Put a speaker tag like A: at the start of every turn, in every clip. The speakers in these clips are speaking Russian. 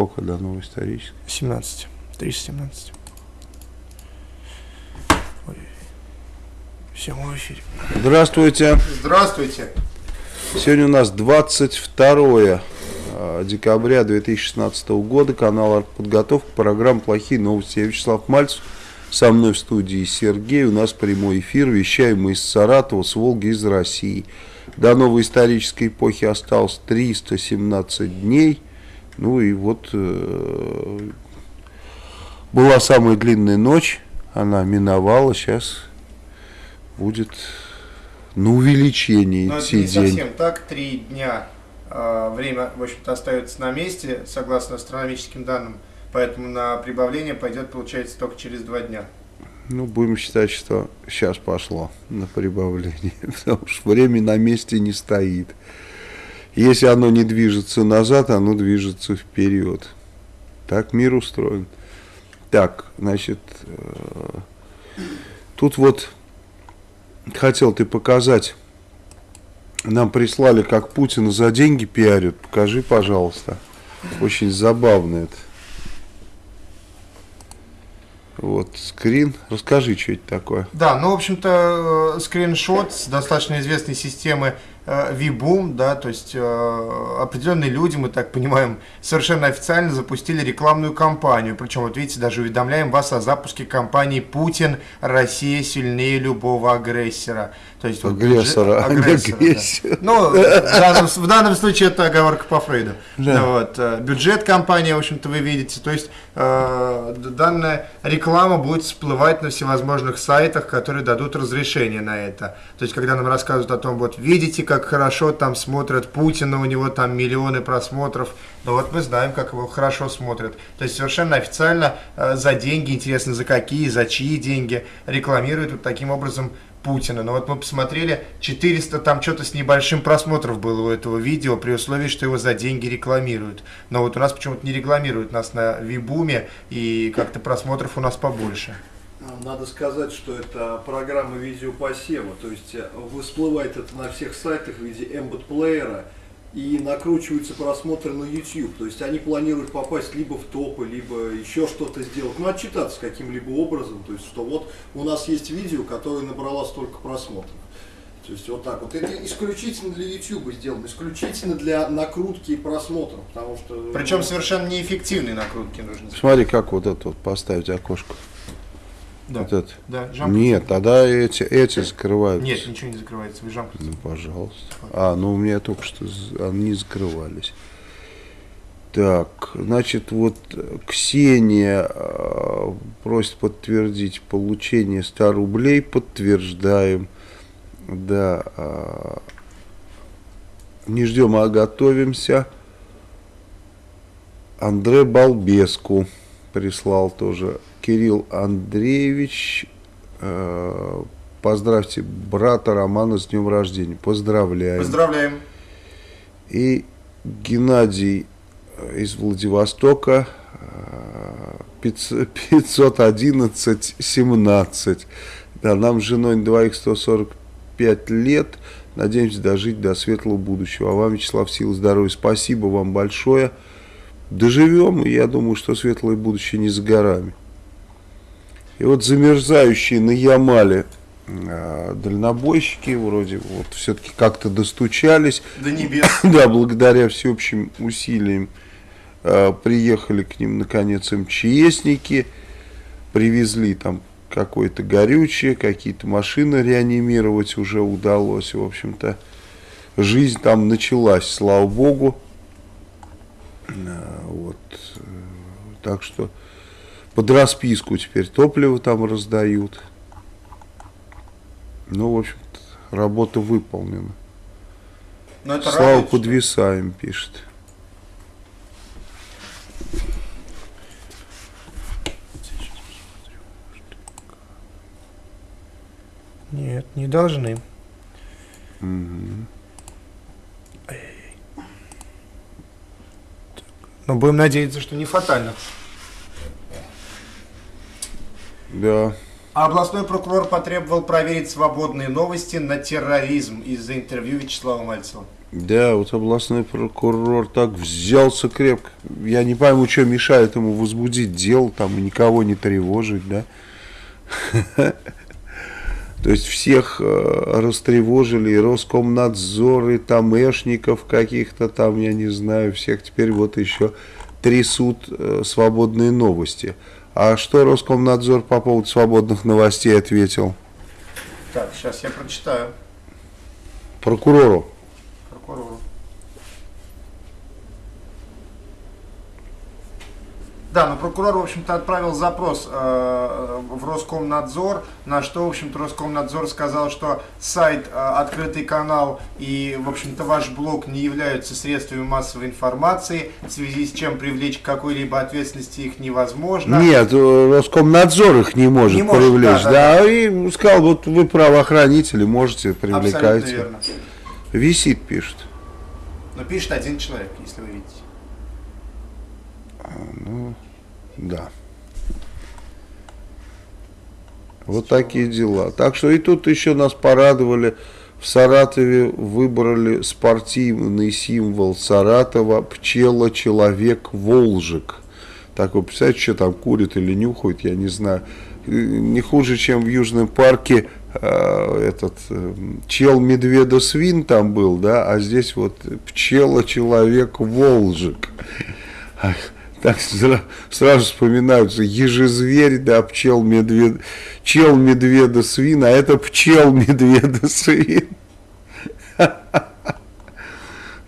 A: сколько до новой исторической?
B: 17. 317. Ой. Все, мы в эфире.
A: Здравствуйте.
B: Здравствуйте.
A: Сегодня у нас 22 а, декабря 2016 года. Канал «Подготовка». Программа «Плохие новости». Я Вячеслав Мальцев. Со мной в студии Сергей. У нас прямой эфир. Вещаем мы из Саратова, с Волги, из России. До новой исторической эпохи осталось 317 дней. Ну и вот э, была самая длинная ночь. Она миновала. Сейчас будет на увеличение
B: Но это
A: идти
B: не
A: день.
B: совсем так. Три дня э, время, в общем-то, остается на месте, согласно астрономическим данным. Поэтому на прибавление пойдет, получается, только через два дня.
A: Ну, будем считать, что сейчас пошло на прибавление, потому что время на месте не стоит. Если оно не движется назад, оно движется вперед. Так мир устроен. Так, значит, э, тут вот хотел ты показать, нам прислали, как Путина за деньги пиарят. Покажи, пожалуйста. Очень забавно это. Вот, скрин. Расскажи, что это такое.
B: Да, ну, в общем-то, э, скриншот с достаточно известной системы э, VBoom, да, то есть э, определенные люди, мы так понимаем, совершенно официально запустили рекламную кампанию. Причем, вот видите, даже уведомляем вас о запуске кампании «Путин. Россия сильнее любого агрессора». То есть, вот
A: Агрессора, не
B: агрессора, да. Ну, в данном, в данном случае это оговорка по Фрейду.
A: Да.
B: Ну, вот, э, бюджет компании, в общем-то, вы видите. То есть э, данная реклама будет всплывать на всевозможных сайтах, которые дадут разрешение на это. То есть, когда нам рассказывают о том, вот видите, как хорошо там смотрят Путина, у него там миллионы просмотров. Ну вот мы знаем, как его хорошо смотрят. То есть совершенно официально э, за деньги, интересно, за какие, за чьи деньги, рекламируют вот таким образом Путина. Но вот мы посмотрели, 400 там что-то с небольшим просмотров было у этого видео, при условии, что его за деньги рекламируют. Но вот у нас почему-то не рекламируют нас на Вибуме, и как-то просмотров у нас побольше.
C: Надо сказать, что это программа видеопосева, то есть э, всплывает это на всех сайтах в виде embed плеера и накручиваются просмотры на YouTube. То есть они планируют попасть либо в топы, либо еще что-то сделать, ну отчитаться каким-либо образом, то есть что вот у нас есть видео, которое набрало столько просмотров. То есть вот так вот. Это исключительно для YouTube сделано, исключительно для накрутки и просмотров, потому что...
B: Причем
C: ну,
B: совершенно неэффективные накрутки нужны.
A: Смотри, как вот это вот поставить окошко.
B: Да,
A: Вот это.
B: да,
A: Нет, тогда эти, эти закрываются.
B: Нет, ничего не закрывается, вы жамкните.
A: Ну, пожалуйста. А, ну у меня только что они закрывались. Так, значит, вот Ксения э, просит подтвердить получение 100 рублей. Подтверждаем. Да. э, не ждем, а готовимся. Андре Балбеску прислал тоже. Кирилл Андреевич, э, поздравьте брата Романа с днем рождения. Поздравляем.
B: Поздравляем.
A: И Геннадий э, из Владивостока э, 500 511 17. Да, нам с женой двоих 145 лет. Надеемся дожить до светлого будущего. А вам, Вячеслав, сил здоровья. Спасибо вам большое. Доживем, и я думаю, что светлое будущее не за горами. И вот замерзающие на Ямале э, дальнобойщики вроде вот все-таки как-то достучались.
B: До небес.
A: Да, благодаря всеобщим усилиям э, приехали к ним наконец МЧСники, привезли там какое-то горючее, какие-то машины реанимировать уже удалось. В общем-то, жизнь там началась, слава богу. Вот. э, Так что под расписку теперь топливо там раздают. Ну, в общем-то, работа выполнена.
B: Но это
A: Слава
B: радует, что-
A: подвисаем, пишет.
B: Нет, не должны.
A: Мгм.
B: Но будем надеяться, что не фатально.
A: Да.
B: А областной прокурор потребовал проверить свободные новости на терроризм из-за интервью Вячеслава Мальцева.
A: Да, вот областной прокурор так взялся крепко. Я не пойму, что мешает ему возбудить дело там и никого не тревожить, да? То есть всех э, растревожили, и Роскомнадзор, и тамешников каких-то там, я не знаю, всех теперь вот еще трясут э, свободные новости. А что Роскомнадзор по поводу свободных новостей ответил?
B: Так, сейчас я прочитаю.
A: Прокурору.
B: Прокурору. Да, но прокурор, в общем-то, отправил запрос э, в Роскомнадзор, на что, в общем-то, Роскомнадзор сказал, что сайт э, «Открытый канал» и, в общем-то, ваш блог не являются средствами массовой информации, в связи с чем привлечь к какой-либо ответственности их невозможно.
A: Нет, э, Роскомнадзор их не может,
B: Не может,
A: привлечь.
B: да,
A: Да,
B: да,
A: и сказал, вот вы правоохранители, можете,
B: Абсолютно
A: привлекайте.
B: верно.
A: Висит, пишет.
B: Но пишет один человек, если вы видите.
A: Да. Вот такие дела. Так что и тут еще нас порадовали. В Саратове выбрали спортивный символ Саратова пчела человек волжик. Так вы представляете, что там курит или нюхает, я не знаю. Не хуже, чем в Южном парке э, этот э, чел медведа свин там был, да, а здесь вот пчела человек волжик. Так сра- сразу вспоминаются ежезверь, да, пчел медвед, чел медведа свин, а это пчел медведа свин.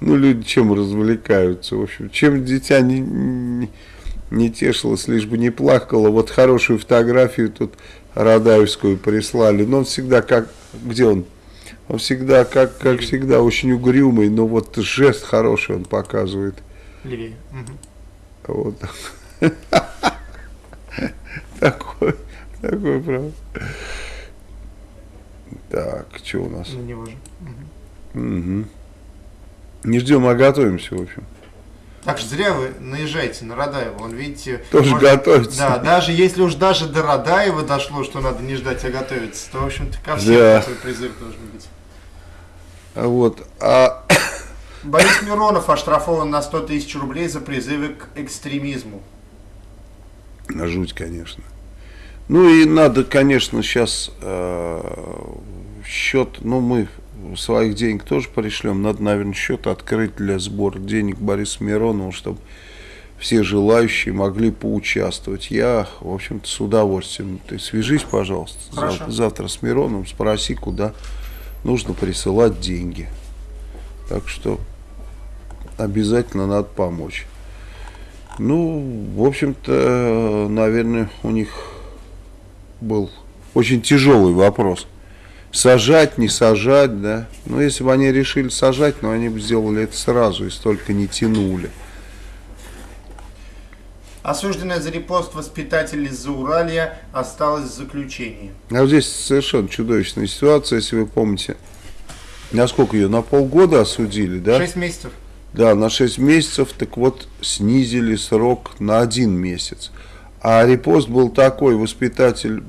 A: Ну, люди чем развлекаются, в общем, чем дитя не, не, не тешилось, лишь бы не плакало. Вот хорошую фотографию тут Радаевскую прислали, но он всегда как, где он? Он всегда, как, как всегда, очень угрюмый, но вот жест хороший он показывает.
B: Левее. Мгм.
A: Вот. Такой, такой, правда. Так, что у нас?
B: На него же. Мгм.
A: Мгм. Не ждем, а готовимся, в общем.
B: Так что зря вы наезжаете на Радаева. Он, видите,
A: Тоже готовится.
B: Да, даже если уж даже до Радаева дошло, что надо не ждать, а готовиться, то, в общем-то, ко всем
A: Да.
B: призыв должен быть.
A: А Вот, а
B: Борис Миронов оштрафован на 100 тысяч рублей за призывы к экстремизму.
A: жуть, конечно. Ну и надо, конечно, сейчас счет, ну мы своих денег тоже пришлем, надо, наверное, счет открыть для сбора денег Бориса Миронова, чтобы все желающие могли поучаствовать. Я, в общем-то, с удовольствием. Ты свяжись, пожалуйста, завтра, завтра с Мироновым, спроси, куда нужно присылать деньги. Так что обязательно надо помочь. Ну, в общем-то, наверное, у них был очень тяжелый вопрос. Сажать, не сажать, да. Ну, если бы они решили сажать, но они бы сделали это сразу и столько не тянули.
B: Осужденная за репост воспитатель из Зауралья осталась в заключении.
A: А вот здесь совершенно чудовищная ситуация, если вы помните. Насколько ее? На полгода осудили, да?
B: Шесть месяцев.
A: Да, на 6 месяцев, так вот, снизили срок на один месяц. А репост был такой, воспитатель,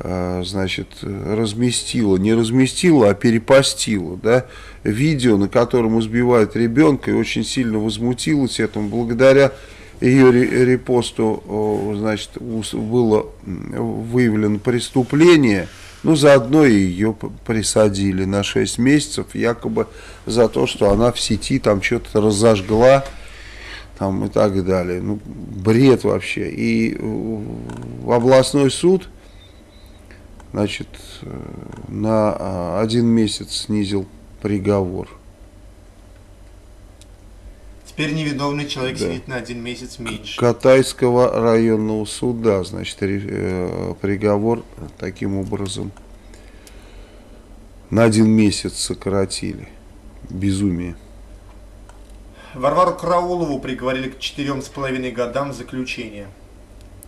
A: а, значит, разместила, не разместила, а перепостила, да, видео, на котором избивают ребенка, и очень сильно возмутилась этому. Благодаря ее ре- репосту, значит, было выявлено преступление, ну, заодно и ее присадили на 6 месяцев, якобы за то, что она в сети там что-то разожгла, там и так далее. Ну, бред вообще. И в областной суд, значит, э, на а, один месяц снизил приговор.
B: Теперь невиновный человек
A: Да.
B: сидит на один месяц меньше.
A: Катайского районного суда, значит, э, приговор таким образом на один месяц сократили. Безумие.
B: Варвару Караулову приговорили к четырем с половиной годам заключения.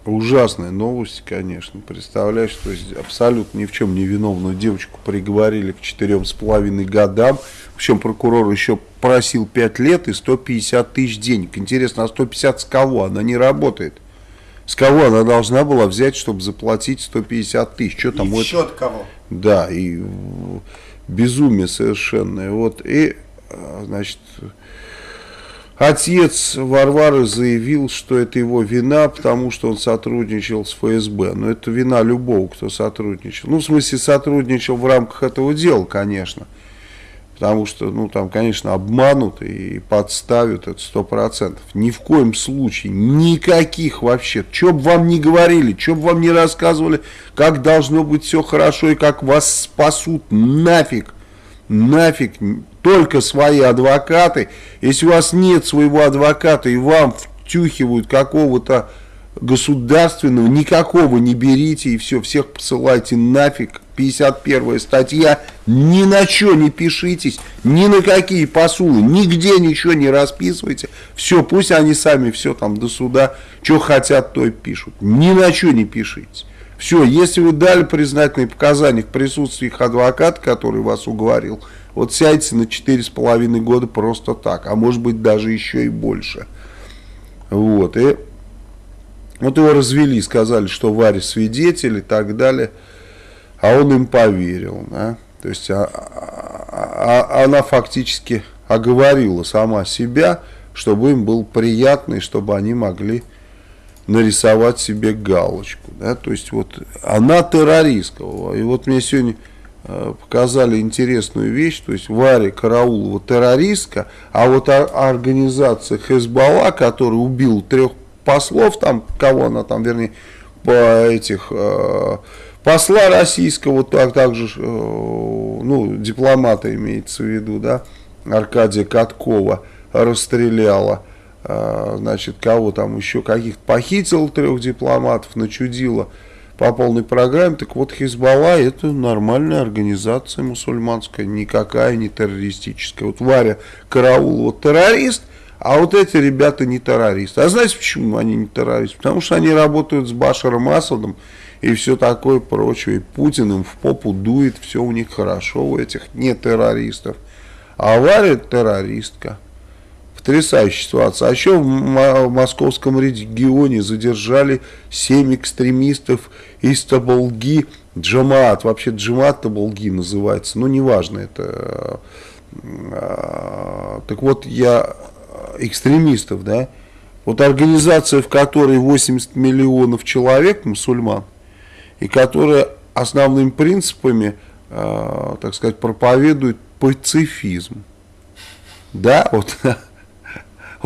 A: Ужасная новость, конечно. Представляешь, то есть абсолютно ни в чем не виновную девочку приговорили к четырем с половиной годам. Причем прокурор еще просил 5 лет и 150 тысяч денег. Интересно, а 150 с кого? Она не работает. С кого она должна была взять, чтобы заплатить 150 тысяч? Что там
B: И в счет кого?
A: Да, и безумие совершенное. Вот, и, а, значит, отец Варвары заявил, что это его вина, потому что он сотрудничал с ФСБ. Но это вина любого, кто сотрудничал. Ну, в смысле, сотрудничал в рамках этого дела, конечно. Потому что, ну, там, конечно, обманут и подставят, это сто процентов. Ни в коем случае, никаких вообще. Что бы вам ни говорили, что бы вам ни рассказывали, как должно быть все хорошо и как вас спасут, нафиг, нафиг, только свои адвокаты. Если у вас нет своего адвоката и вам втюхивают какого-то государственного, никакого не берите и все, всех посылайте нафиг. 51 статья, ни на что не пишитесь, ни на какие посулы, нигде ничего не расписывайте. Все, пусть они сами все там до суда, что хотят, то и пишут. Ни на что не пишитесь. Все, если вы дали признательные показания в присутствии их адвоката, который вас уговорил, вот сядьте на 4,5 года просто так, а может быть даже еще и больше. Вот, и вот его развели, сказали, что Варя свидетель и так далее, а он им поверил, да? То есть а, а, а, она фактически оговорила сама себя, чтобы им было приятно и чтобы они могли нарисовать себе галочку. Да? То есть вот она террористка. И вот мне сегодня показали интересную вещь, то есть Варя Караулова террористка, а вот организация Хезбалла, которая убила трех послов, там, кого она там, вернее, по этих, э, посла российского, так, также, э, ну, дипломата имеется в виду, да, Аркадия Каткова расстреляла, э, значит, кого там еще, каких-то похитил трех дипломатов, начудила по полной программе, так вот Хизбалла это нормальная организация мусульманская, никакая не террористическая. Вот Варя Караулова террорист – а вот эти ребята не террористы. А знаете, почему они не террористы? Потому что они работают с Башаром Асадом и все такое прочее. И Путин им в попу дует, все у них хорошо, у этих не террористов. А Варя террористка. Потрясающая ситуация. А еще в московском регионе задержали 7 экстремистов из Таболги. Джамаат, вообще Джамаат Таболги называется, но неважно это. А, так вот, я экстремистов, да, вот организация, в которой 80 миллионов человек, мусульман, и которая основными принципами, э, так сказать, проповедует пацифизм. Да, вот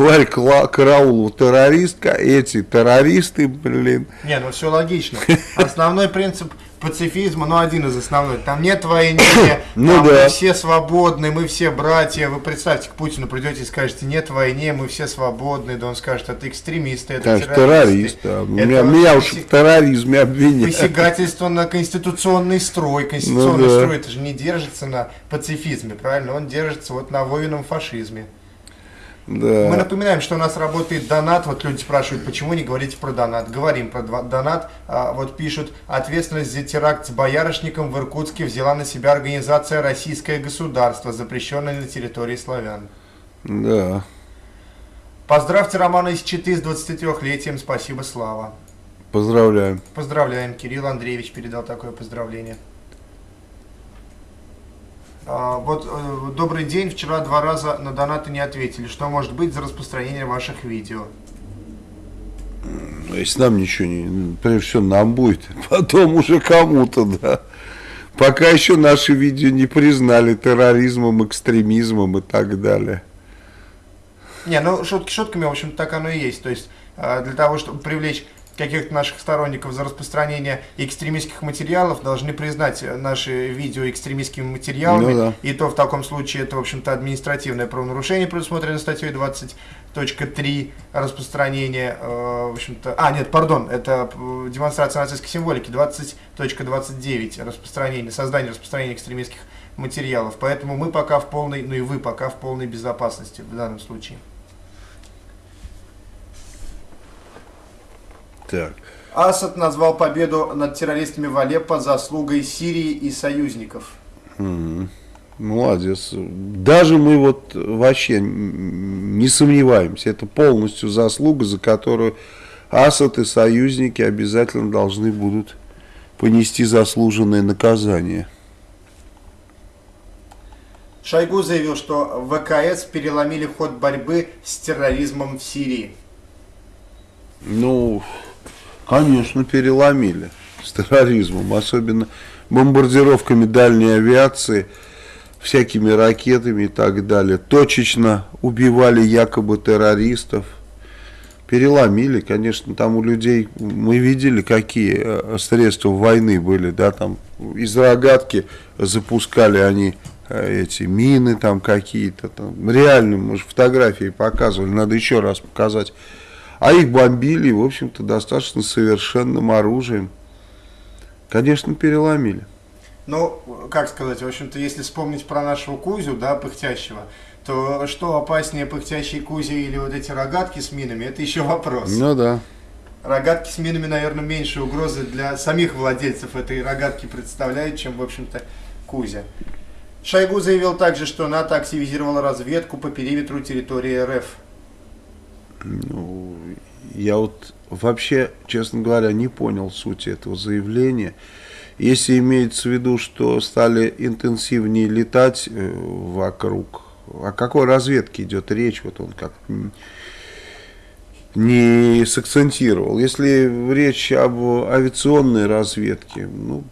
A: Ларь Караулова террористка, эти террористы, блин.
B: Не, ну все логично. Основной принцип пацифизма, ну, один из основных. Там нет войны, ну, да. мы все свободны, мы все братья. Вы представьте, к Путину придете и скажете, нет войны, мы все свободны. Да он скажет, это экстремисты, это
A: Конечно, террористы. террорист, да. это меня, меня уж в терроризме обвиняют.
B: Посягательство на конституционный строй. Конституционный ну, да. строй, это же не держится на пацифизме, правильно? Он держится вот на воинном фашизме. Да. Мы напоминаем, что у нас работает донат. Вот люди спрашивают, почему не говорите про донат. Говорим про донат. А, вот пишут, ответственность за теракт с боярышником в Иркутске взяла на себя организация «Российское государство», запрещенное на территории славян.
A: Да.
B: Поздравьте Романа из Читы с 23-летием. Спасибо, Слава.
A: Поздравляем.
B: Поздравляем. Кирилл Андреевич передал такое поздравление. А, вот, э, добрый день, вчера два раза на донаты не ответили. Что может быть за распространение ваших видео?
A: Ну, если нам ничего не... Прежде всего, нам будет, потом уже кому-то, да. Пока еще наши видео не признали терроризмом, экстремизмом и так далее.
B: Не, ну шутки шутками, в общем так оно и есть. То есть э, для того, чтобы привлечь каких-то наших сторонников за распространение экстремистских материалов должны признать наши видео экстремистскими материалами. Ну, да. И то в таком случае это, в общем-то, административное правонарушение, предусмотрено статьей 20.3 распространение, э, в общем-то... А, нет, пардон, это э, демонстрация нацистской символики, 20.29 распространение, создание распространения экстремистских материалов. Поэтому мы пока в полной, ну и вы пока в полной безопасности в данном случае.
A: Так.
B: Асад назвал победу над террористами в Алеппо заслугой Сирии и союзников.
A: Молодец. Даже мы вот вообще не сомневаемся. Это полностью заслуга, за которую Асад и союзники обязательно должны будут понести заслуженное наказание.
B: Шойгу заявил, что ВКС переломили ход борьбы с терроризмом в Сирии.
A: Ну, конечно, переломили с терроризмом, особенно бомбардировками дальней авиации, всякими ракетами и так далее. Точечно убивали якобы террористов. Переломили, конечно, там у людей, мы видели, какие э, средства войны были, да, там из рогатки запускали они э, эти мины там какие-то, там, реально, мы же фотографии показывали, надо еще раз показать. А их бомбили, в общем-то, достаточно совершенным оружием. Конечно, переломили.
B: Ну, как сказать, в общем-то, если вспомнить про нашего Кузю, да, пыхтящего, то что опаснее пыхтящий Кузя или вот эти рогатки с минами, это еще вопрос.
A: Ну да.
B: Рогатки с минами, наверное, меньше угрозы для самих владельцев этой рогатки представляют, чем, в общем-то, Кузя. Шойгу заявил также, что НАТО активизировала разведку по периметру территории РФ.
A: Ну, я вот вообще, честно говоря, не понял сути этого заявления. Если имеется в виду, что стали интенсивнее летать э, вокруг, о какой разведке идет речь, вот он как не сакцентировал. Если речь об авиационной разведке, ну,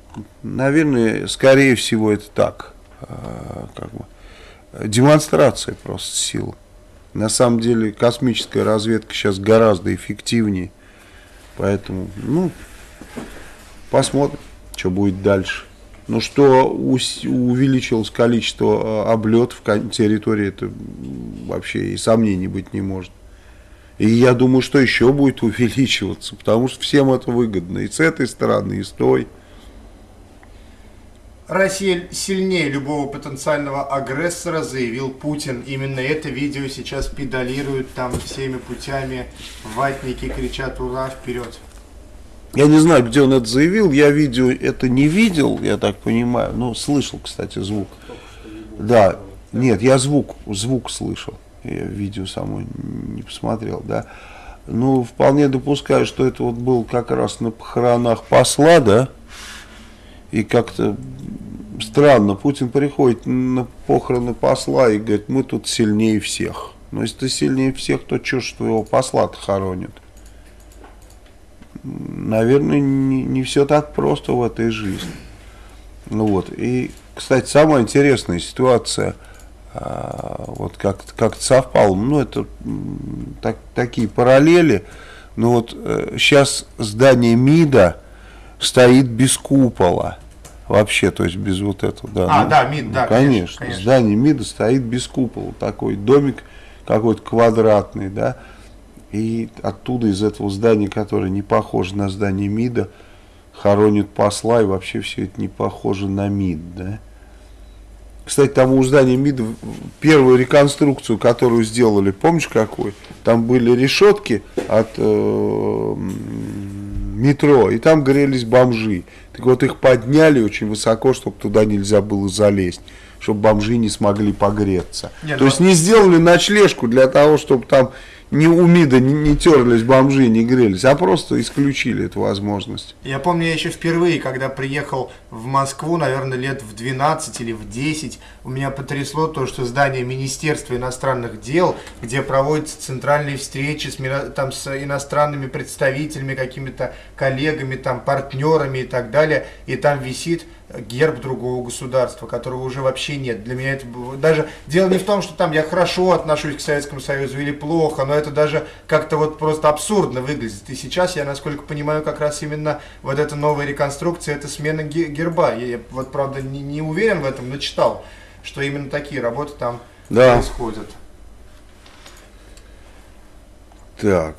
A: наверное, скорее всего это так, а, как бы, демонстрация просто силы. На самом деле космическая разведка сейчас гораздо эффективнее. Поэтому, ну, посмотрим, что будет дальше. Ну, что увеличилось количество а, облетов территории, это вообще и сомнений быть не может. И я думаю, что еще будет увеличиваться, потому что всем это выгодно. И с этой стороны, и с той.
B: Россия сильнее любого потенциального агрессора, заявил Путин. Именно это видео сейчас педалируют там всеми путями. Ватники кричат «Ура! Вперед!».
A: Я не знаю, где он это заявил. Я видео это не видел, я так понимаю. Ну, слышал, кстати, звук. Да, нет, я звук, звук слышал. Я видео само не посмотрел, да. Ну, вполне допускаю, что это вот был как раз на похоронах посла, да. И как-то странно, Путин приходит на похороны посла и говорит, мы тут сильнее всех. Но если ты сильнее всех, то что ж твоего посла-то хоронят? Наверное, не, не все так просто в этой жизни. Ну вот, и, кстати, самая интересная ситуация, а, вот как, как совпало, ну это так, такие параллели, но вот э, сейчас здание МИДа стоит без купола вообще, то есть без вот этого, да.
B: А, ну, да, МИД, да,
A: ну, конечно, конечно. Здание МИДа стоит без купола, такой домик какой-то квадратный, да, и оттуда из этого здания, которое не похоже на здание МИДа, хоронят посла, и вообще все это не похоже на МИД, да. Кстати, там у здания МИДа первую реконструкцию, которую сделали, помнишь какой? Там были решетки от э, метро, и там грелись бомжи. Так вот их подняли очень высоко, чтобы туда нельзя было залезть, чтобы бомжи не смогли погреться. Нет, То но... есть не сделали ночлежку для того, чтобы там не у МИДа не, не терлись бомжи, не грелись, а просто исключили эту возможность.
B: Я помню, я еще впервые, когда приехал в Москву, наверное, лет в 12 или в 10, у меня потрясло то, что здание Министерства иностранных дел, где проводятся центральные встречи с, там, с иностранными представителями, какими-то коллегами, там, партнерами и так далее, и там висит герб другого государства, которого уже вообще нет. Для меня это. Даже дело не в том, что там я хорошо отношусь к Советскому Союзу или плохо, но это даже как-то вот просто абсурдно выглядит. И сейчас я, насколько понимаю, как раз именно вот эта новая реконструкция, это смена герба. Я, я вот, правда, не, не уверен в этом, но читал, что именно такие работы там да. происходят.
A: Так,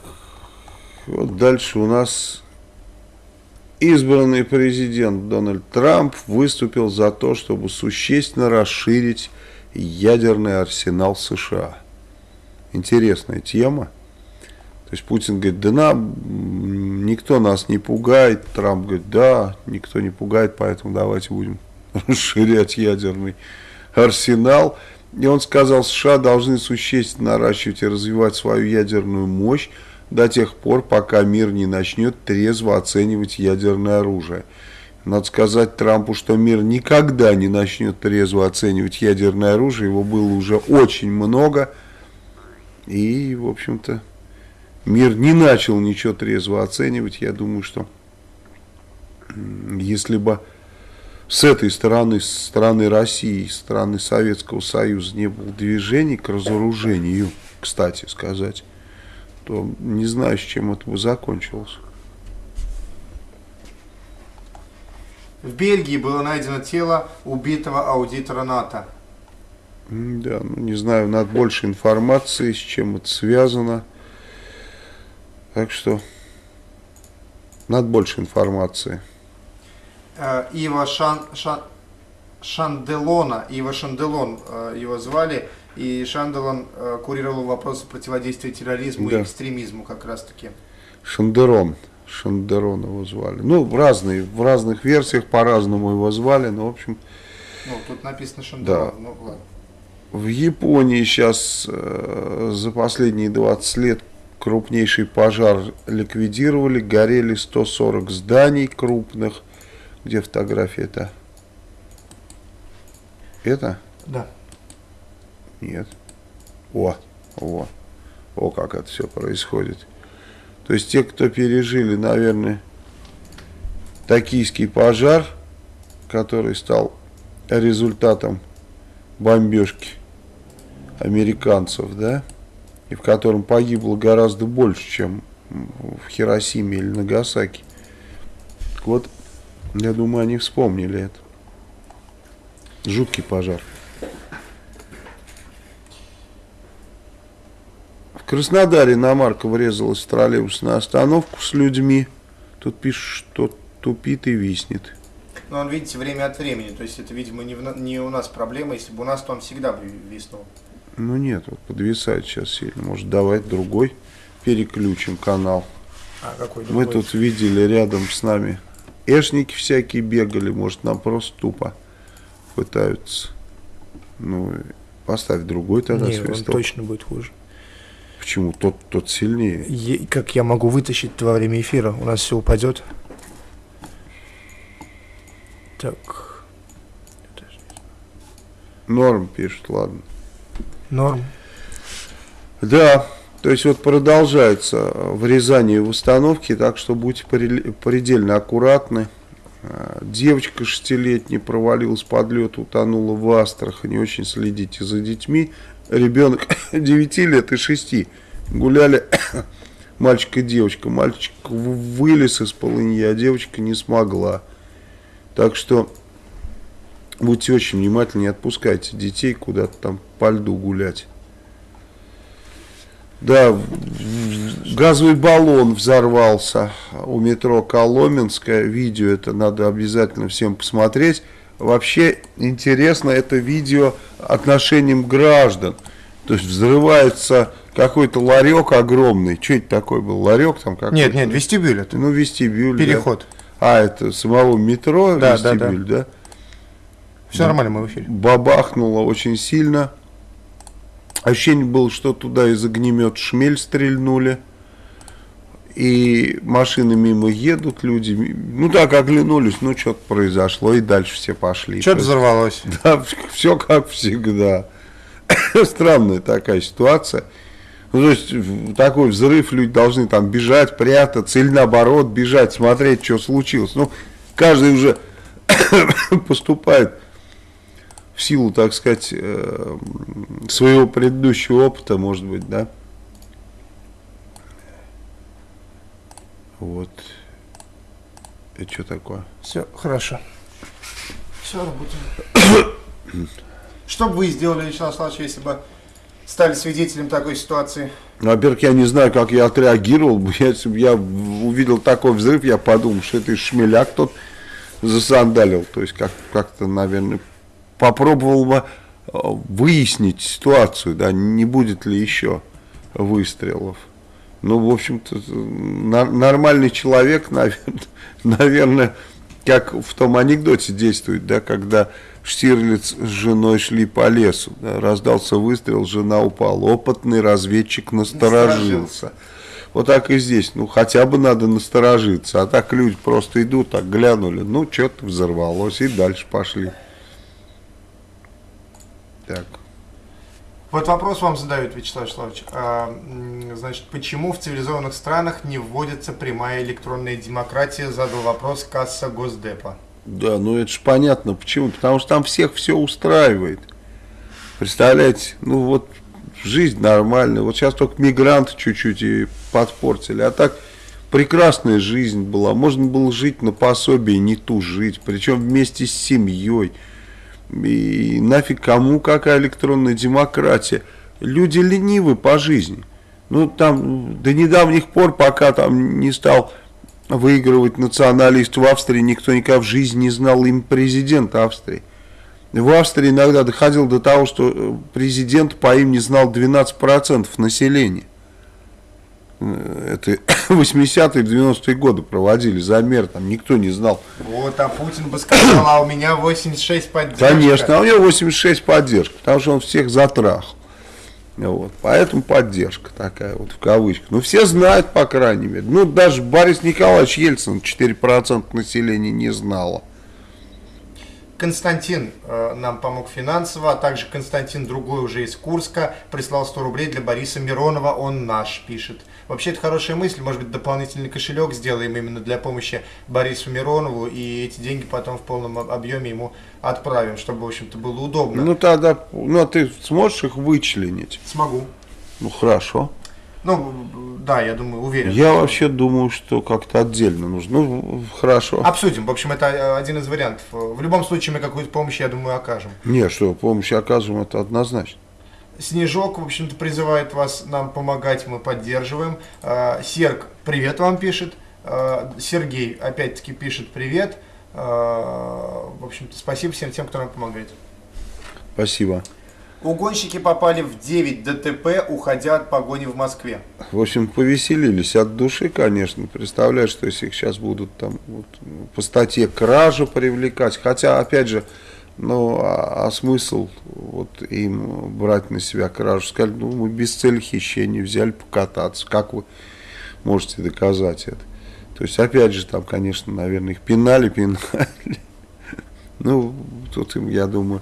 A: вот дальше у нас Избранный президент Дональд Трамп выступил за то, чтобы существенно расширить ядерный арсенал США. Интересная тема. То есть Путин говорит, да нам никто нас не пугает. Трамп говорит, да, никто не пугает, поэтому давайте будем расширять ядерный арсенал. И он сказал, США должны существенно наращивать и развивать свою ядерную мощь, до тех пор, пока мир не начнет трезво оценивать ядерное оружие. Надо сказать Трампу, что мир никогда не начнет трезво оценивать ядерное оружие. Его было уже очень много. И, в общем-то, мир не начал ничего трезво оценивать. Я думаю, что если бы с этой стороны, с стороны России, с стороны Советского Союза не было движений к разоружению, кстати сказать, то не знаю, с чем это бы закончилось.
B: В Бельгии было найдено тело убитого аудитора НАТО.
A: Да, ну не знаю, надо больше информации, с чем это связано. Так что надо больше информации.
B: Э, Ива Шан, Шан, Шанделона, Ива Шанделон э, его звали, и Шанделон э, курировал вопросы противодействия терроризму
A: Да.
B: и экстремизму как раз таки.
A: Шандерон. Шандерон его звали. Ну, в, разные, в разных версиях по-разному его звали, но, в общем,
B: Ну, тут написано Шанделон,
A: Да.
B: ну ладно.
A: В Японии сейчас э, за последние 20 лет крупнейший пожар ликвидировали, горели 140 зданий крупных. Где фотография это? Это?
B: Да.
A: Нет. О, о, о, как это все происходит. То есть те, кто пережили, наверное, токийский пожар, который стал результатом бомбежки американцев, да, и в котором погибло гораздо больше, чем в Хиросиме или Нагасаки. Вот, я думаю, они вспомнили это. Жуткий пожар. В Краснодаре иномарка врезалась в троллейбусную остановку с людьми. Тут пишут, что тупит и виснет.
B: Но он, видите, время от времени, то есть это, видимо, не, в на- не у нас проблема, если бы у нас, то он всегда бы виснул.
A: Ну нет, вот подвисает сейчас сильно. Может, давать другой переключим канал.
B: А какой
A: Мы тут видели рядом с нами эшники всякие бегали, может, нам просто тупо пытаются. Ну, поставь другой тогда
D: Не, он
A: свисток.
D: точно будет хуже.
A: Почему? Тот, тот сильнее.
D: Е- как я могу вытащить во время эфира? У нас все упадет. Так,
A: Норм пишет, ладно.
D: норм.
A: Да, то есть вот продолжается врезание в установки, так что будьте предельно аккуратны. А, Девочка шестилетняя провалилась под лед, утонула в Астрахани. Очень следите за детьми. Ребенок 9 лет и 6 гуляли мальчик и девочка. Мальчик вылез из полыньи, а девочка не смогла. Так что будьте очень внимательны, не отпускайте детей куда-то там по льду гулять. Да, газовый баллон взорвался у метро Коломенское. Видео это надо обязательно всем посмотреть. Вообще интересно это видео отношением граждан. То есть взрывается какой-то ларек огромный. Что это такое был? Ларек там какой-то?
B: Нет, нет, вестибюль это.
A: Ну, вестибюль. да.
B: Переход.
A: А, это самого метро
B: Да, да,
A: вестибюль, да?
B: Все нормально, мы в эфире.
A: бабахнуло очень сильно. Ощущение было, что туда из огнемет шмель стрельнули. И машины мимо едут, люди, ну так оглянулись, ну что-то произошло, и дальше все пошли.
B: Что-то взорвалось.
A: Да, все как всегда. Странная такая ситуация. Ну, то есть, такой взрыв, люди должны там бежать, прятаться, или наоборот, бежать, смотреть, что случилось. Ну, каждый уже поступает в силу, так сказать, э, своего предыдущего опыта, может быть, да. Вот. Это что такое?
B: Все, хорошо. Все, работаем. Что бы вы сделали, Вячеслав Славович, если бы стали свидетелем такой ситуации?
A: Ну, во-первых, я не знаю, как я отреагировал бы. Если бы я увидел такой взрыв, я подумал, что это шмеляк тот засандалил. То есть, как- как-то, наверное, попробовал бы э, выяснить ситуацию, да, не будет ли еще выстрелов. Ну, в общем-то, нормальный человек, наверное, наверное, как в том анекдоте действует, да, когда Штирлиц с женой шли по лесу, да, раздался выстрел, жена упала. Опытный разведчик насторожился. Вот так и здесь. Ну, хотя бы надо насторожиться. А так люди просто идут, так глянули. Ну, что-то взорвалось. И дальше пошли. Так.
B: Вот вопрос вам задают, Вячеслав Вячеславович. А, значит, почему в цивилизованных странах не вводится прямая электронная демократия? Задал вопрос касса Госдепа.
A: Да, ну это же понятно. Почему? Потому что там всех все устраивает. Представляете? Ну вот жизнь нормальная. Вот сейчас только мигранты чуть-чуть и подпортили. А так прекрасная жизнь была. Можно было жить на пособие, не ту жить. Причем вместе с семьей. И нафиг кому какая электронная демократия. Люди ленивы по жизни. Ну там до недавних пор, пока там не стал выигрывать националист в Австрии, никто никогда в жизни не знал им президента Австрии. В Австрии иногда доходило до того, что э, президент по имени знал 12% населения. Э, Это 80-е, 90-е годы проводили замер, там никто не знал.
B: Вот, а Путин бы сказал, а у меня 86 поддержка.
A: Конечно, а у него 86 поддержка, потому что он всех затрахал. Вот, поэтому поддержка такая вот в кавычках. Ну, все знают, по крайней мере. Ну, даже Борис Николаевич Ельцин 4% населения не знало.
B: Константин э, нам помог финансово, а также Константин другой уже из Курска прислал 100 рублей для Бориса Миронова, он наш, пишет. Вообще это хорошая мысль, может быть дополнительный кошелек сделаем именно для помощи Борису Миронову и эти деньги потом в полном об- объеме ему отправим, чтобы в общем-то было удобно.
A: Ну, тогда, ну, а ты сможешь их вычленить?
B: Смогу.
A: Ну, хорошо.
B: Ну, да, я думаю, уверен.
A: Я вообще думаю, что как-то отдельно нужно. Ну, хорошо.
B: Обсудим. В общем, это э, один из вариантов. В любом случае мы какую-то помощь, я думаю, окажем.
A: Не, что, помощь окажем, это однозначно.
B: Снежок, в общем-то, призывает вас нам помогать, мы поддерживаем. Э, Серг, привет вам пишет. Э, Сергей, опять-таки, пишет привет. Э, В общем-то, спасибо всем тем, кто нам помогает.
A: Спасибо.
B: Угонщики попали в 9 ДТП, уходя от погони в Москве.
A: В общем, повеселились от души, конечно. Представляешь, что если их сейчас будут там вот, по статье кражу привлекать. Хотя, опять же, ну, а, а смысл вот им брать на себя кражу? Сказали, ну, мы без цели хищения взяли покататься. Как вы можете доказать это? То есть, опять же, там, конечно, наверное, их пинали, пинали. Ну, тут им, я думаю,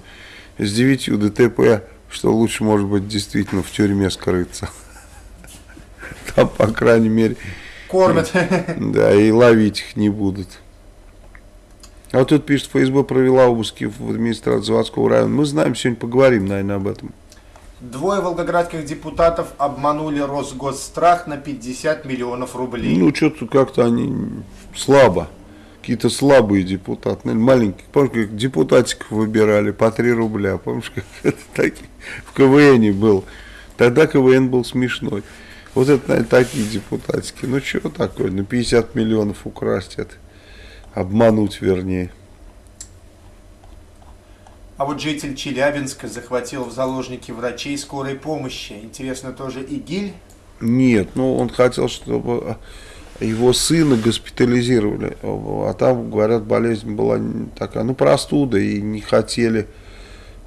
A: с девятью ДТП, что лучше, может быть, действительно в тюрьме скрыться. Там, по крайней мере,
B: Кормят.
A: да, и ловить их не будут. А вот тут пишет, ФСБ провела обыски в администрации заводского района. Мы знаем, сегодня поговорим, наверное, об этом.
B: Двое волгоградских депутатов обманули Росгосстрах на 50 миллионов рублей.
A: Ну, что-то как-то они слабо. Какие-то слабые депутаты, наверное, маленькие. Помнишь, как депутатиков выбирали по 3 рубля. Помнишь, как это такие? В КВН был. Тогда КВН был смешной. Вот это, наверное, такие депутатики. Ну, что такое? На 50 миллионов украсть это. Обмануть, вернее.
B: А вот житель Челябинска захватил в заложники врачей скорой помощи. Интересно, тоже ИГИЛь?
A: Нет, ну он хотел, чтобы его сына госпитализировали, а там, говорят, болезнь была такая, ну простуда, и не хотели.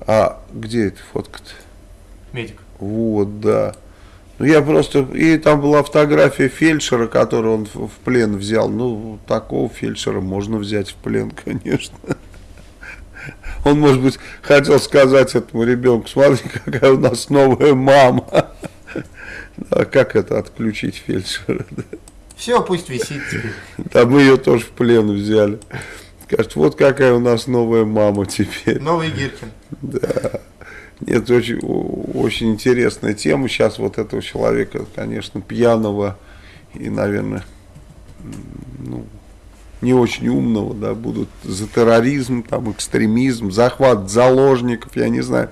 A: А где эта фотка-то?
B: Медик.
A: Вот, да. Ну я просто, и там была фотография фельдшера, которую он в плен взял. Ну, такого фельдшера можно взять в плен, конечно. Он, может быть, хотел сказать этому ребенку, смотри, какая у нас новая мама. А как это отключить фельдшера?
B: Все, пусть висит теперь.
A: Да мы ее тоже в плен взяли. Скажет, вот какая у нас новая мама теперь.
B: Новый Гиркин.
A: Да. Нет, очень, очень интересная тема. Сейчас вот этого человека, конечно, пьяного и, наверное, ну, не очень умного, да, будут за терроризм, там, экстремизм, захват заложников, я не знаю,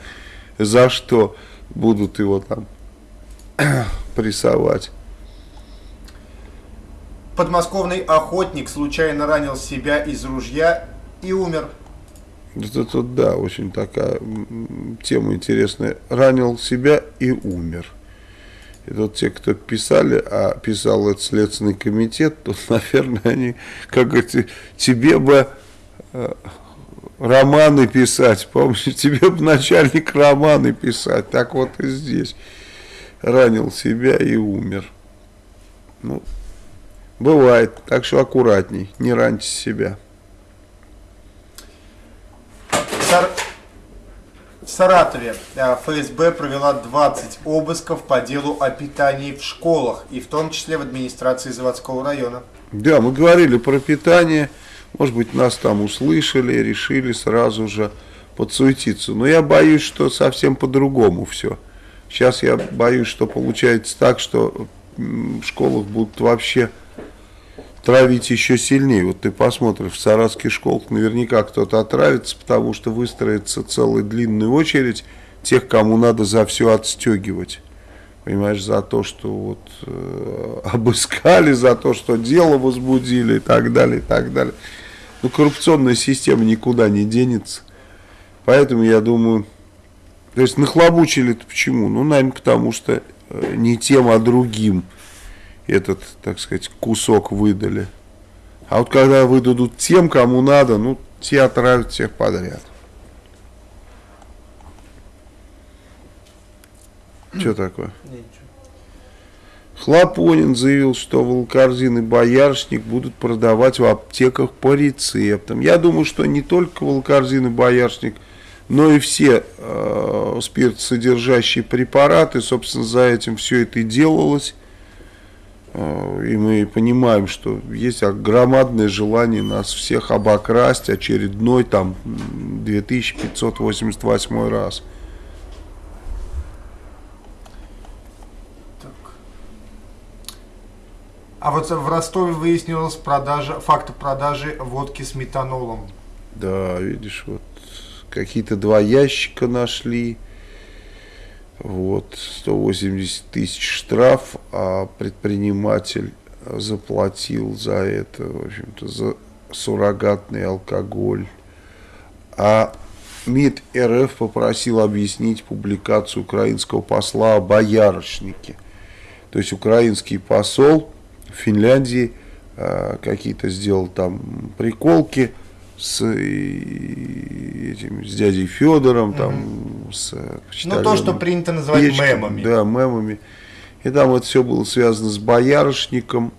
A: за что будут его там прессовать.
B: Подмосковный охотник случайно ранил себя из ружья и умер.
A: Это, это да, очень такая тема интересная. Ранил себя и умер. И вот те, кто писали, а писал этот следственный комитет, то, наверное, они, как говорится, тебе бы э, романы писать, помнишь, тебе бы начальник романы писать, так вот и здесь. Ранил себя и умер. Ну, бывает. Так что аккуратней, не раньте себя.
B: Сар- В Саратове э, ФСБ провела 20 обысков по делу о питании в школах, и в том числе в администрации заводского района.
A: Да, мы говорили про питание. Может быть, нас там услышали, решили сразу же подсуетиться. Но я боюсь, что совсем по-другому все. Сейчас я боюсь, что получается так, что в школах будут вообще травить еще сильнее. Вот ты посмотришь, в саратских школах наверняка кто-то отравится, потому что выстроится целая длинная очередь тех, кому надо за все отстегивать. Понимаешь, за то, что вот э, обыскали, за то, что дело возбудили и так далее, и так далее. Ну, коррупционная система никуда не денется. Поэтому я думаю, то есть нахлобучили-то почему? Ну, наверное, потому что э, не тем, а другим этот, так сказать, кусок выдали. А вот когда выдадут тем, кому надо, ну, те отравят всех подряд. Что такое? Хлопонин заявил, что волкорзин и боярышник будут продавать в аптеках по рецептам. Я думаю, что не только волкорзин и боярышник, но и все э, спиртсодержащие препараты, собственно, за этим все это и делалось. Э, и мы понимаем, что есть громадное желание нас всех обокрасть очередной там м, 2588 раз.
B: А вот в Ростове выяснилась продажа, факт продажи водки с метанолом.
A: Да, видишь, вот какие-то два ящика нашли. Вот, 180 тысяч штраф, а предприниматель заплатил за это, в общем-то, за суррогатный алкоголь. А МИД РФ попросил объяснить публикацию украинского посла о боярышнике. То есть украинский посол в Финляндии э, какие-то сделал там приколки с, этим, с дядей Федором, там, с э,
B: Ну, то, что принято называть
A: Печкин,
B: мемами.
A: Да, мемами. И там вот все было связано с боярышником.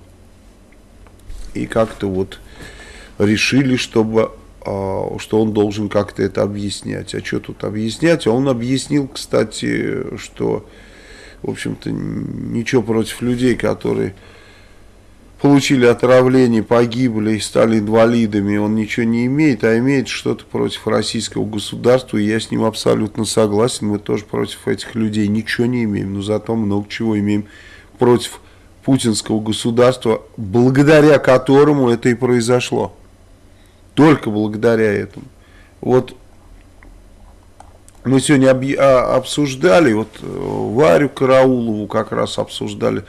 A: И как-то вот решили, чтобы, а, что он должен как-то это объяснять. А что тут объяснять? А он объяснил, кстати, что, в общем-то, ничего против людей, которые получили отравление, погибли и стали инвалидами, он ничего не имеет, а имеет что-то против российского государства, и я с ним абсолютно согласен, мы тоже против этих людей ничего не имеем, но зато много чего имеем против путинского государства, благодаря которому это и произошло. Только благодаря этому. Вот мы сегодня а, обсуждали, вот э, Варю Караулову как раз обсуждали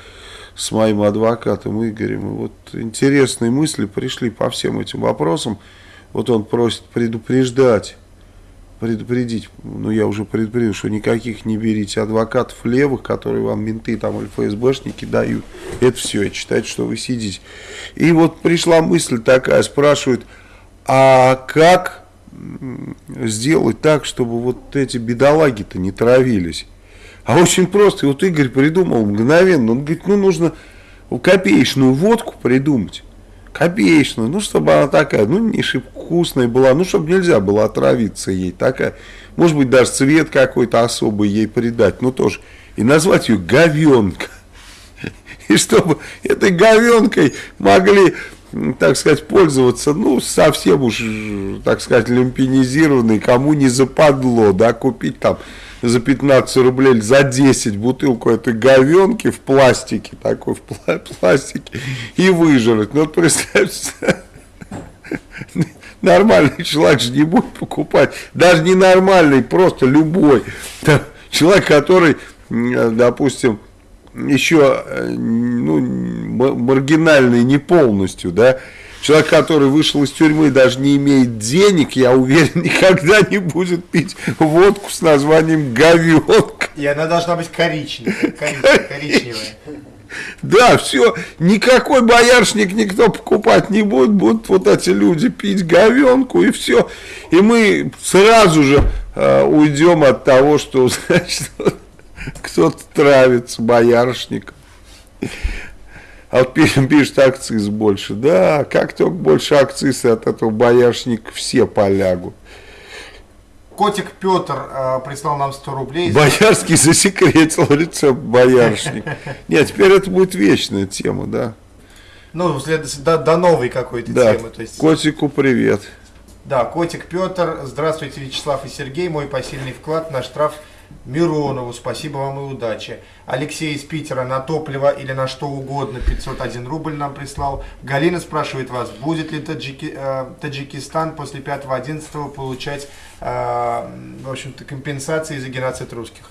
A: с моим адвокатом Игорем. И вот интересные мысли пришли по всем этим вопросам. Вот он просит предупреждать, предупредить, ну я уже предупредил, что никаких не берите адвокатов левых, которые вам менты там или ФСБшники дают. Это все, и считайте, что вы сидите. И вот пришла мысль такая, спрашивают, а как сделать так, чтобы вот эти бедолаги-то не травились? А очень просто. И вот Игорь придумал мгновенно. Он говорит, ну нужно копеечную водку придумать. Копеечную. Ну, чтобы она такая, ну, не шибко вкусная была. Ну, чтобы нельзя было отравиться ей. Такая. Может быть, даже цвет какой-то особый ей придать. Ну, тоже. И назвать ее говенка. И чтобы этой говенкой могли, так сказать, пользоваться, ну, совсем уж, так сказать, люмпинизированный, кому не западло, да, купить там за 15 рублей за 10 бутылку этой говенки в пластике, такой в пла- пластике, и выжрать. Ну, вот представьте, нормальный человек же не будет покупать, даже не нормальный, просто любой. Человек, который, м, допустим, еще э, ну, маргинальный не полностью, да, человек, который вышел из тюрьмы, даже не имеет денег, я уверен, никогда не будет пить водку с названием говенка.
B: И она должна быть коричневая. коричневая, коричневая.
A: Да, все, никакой боярышник никто покупать не будет, будут вот эти люди пить говенку и все. И мы сразу же э, уйдем от того, что значит, кто-то травится боярышником. А вот пишет, пишет акциз больше. Да, как только больше акциз, от этого бояршник все полягут.
B: Котик Петр э, прислал нам 100 рублей.
A: Боярский засекретил рецепт бояршник. Нет, теперь это будет вечная тема, да.
B: Ну, вслед, до, до новой какой-то
A: Да,
B: темы. То есть,
A: котику привет.
B: Да, Котик Петр. Здравствуйте, Вячеслав и Сергей. Мой посильный вклад на штраф Миронову. Спасибо вам и удачи. Алексей из Питера на топливо или на что угодно 501 рубль нам прислал. Галина спрашивает вас, будет ли Таджики, э, Таджикистан после 5-11 получать э, в общем-то, компенсации за геноцид русских?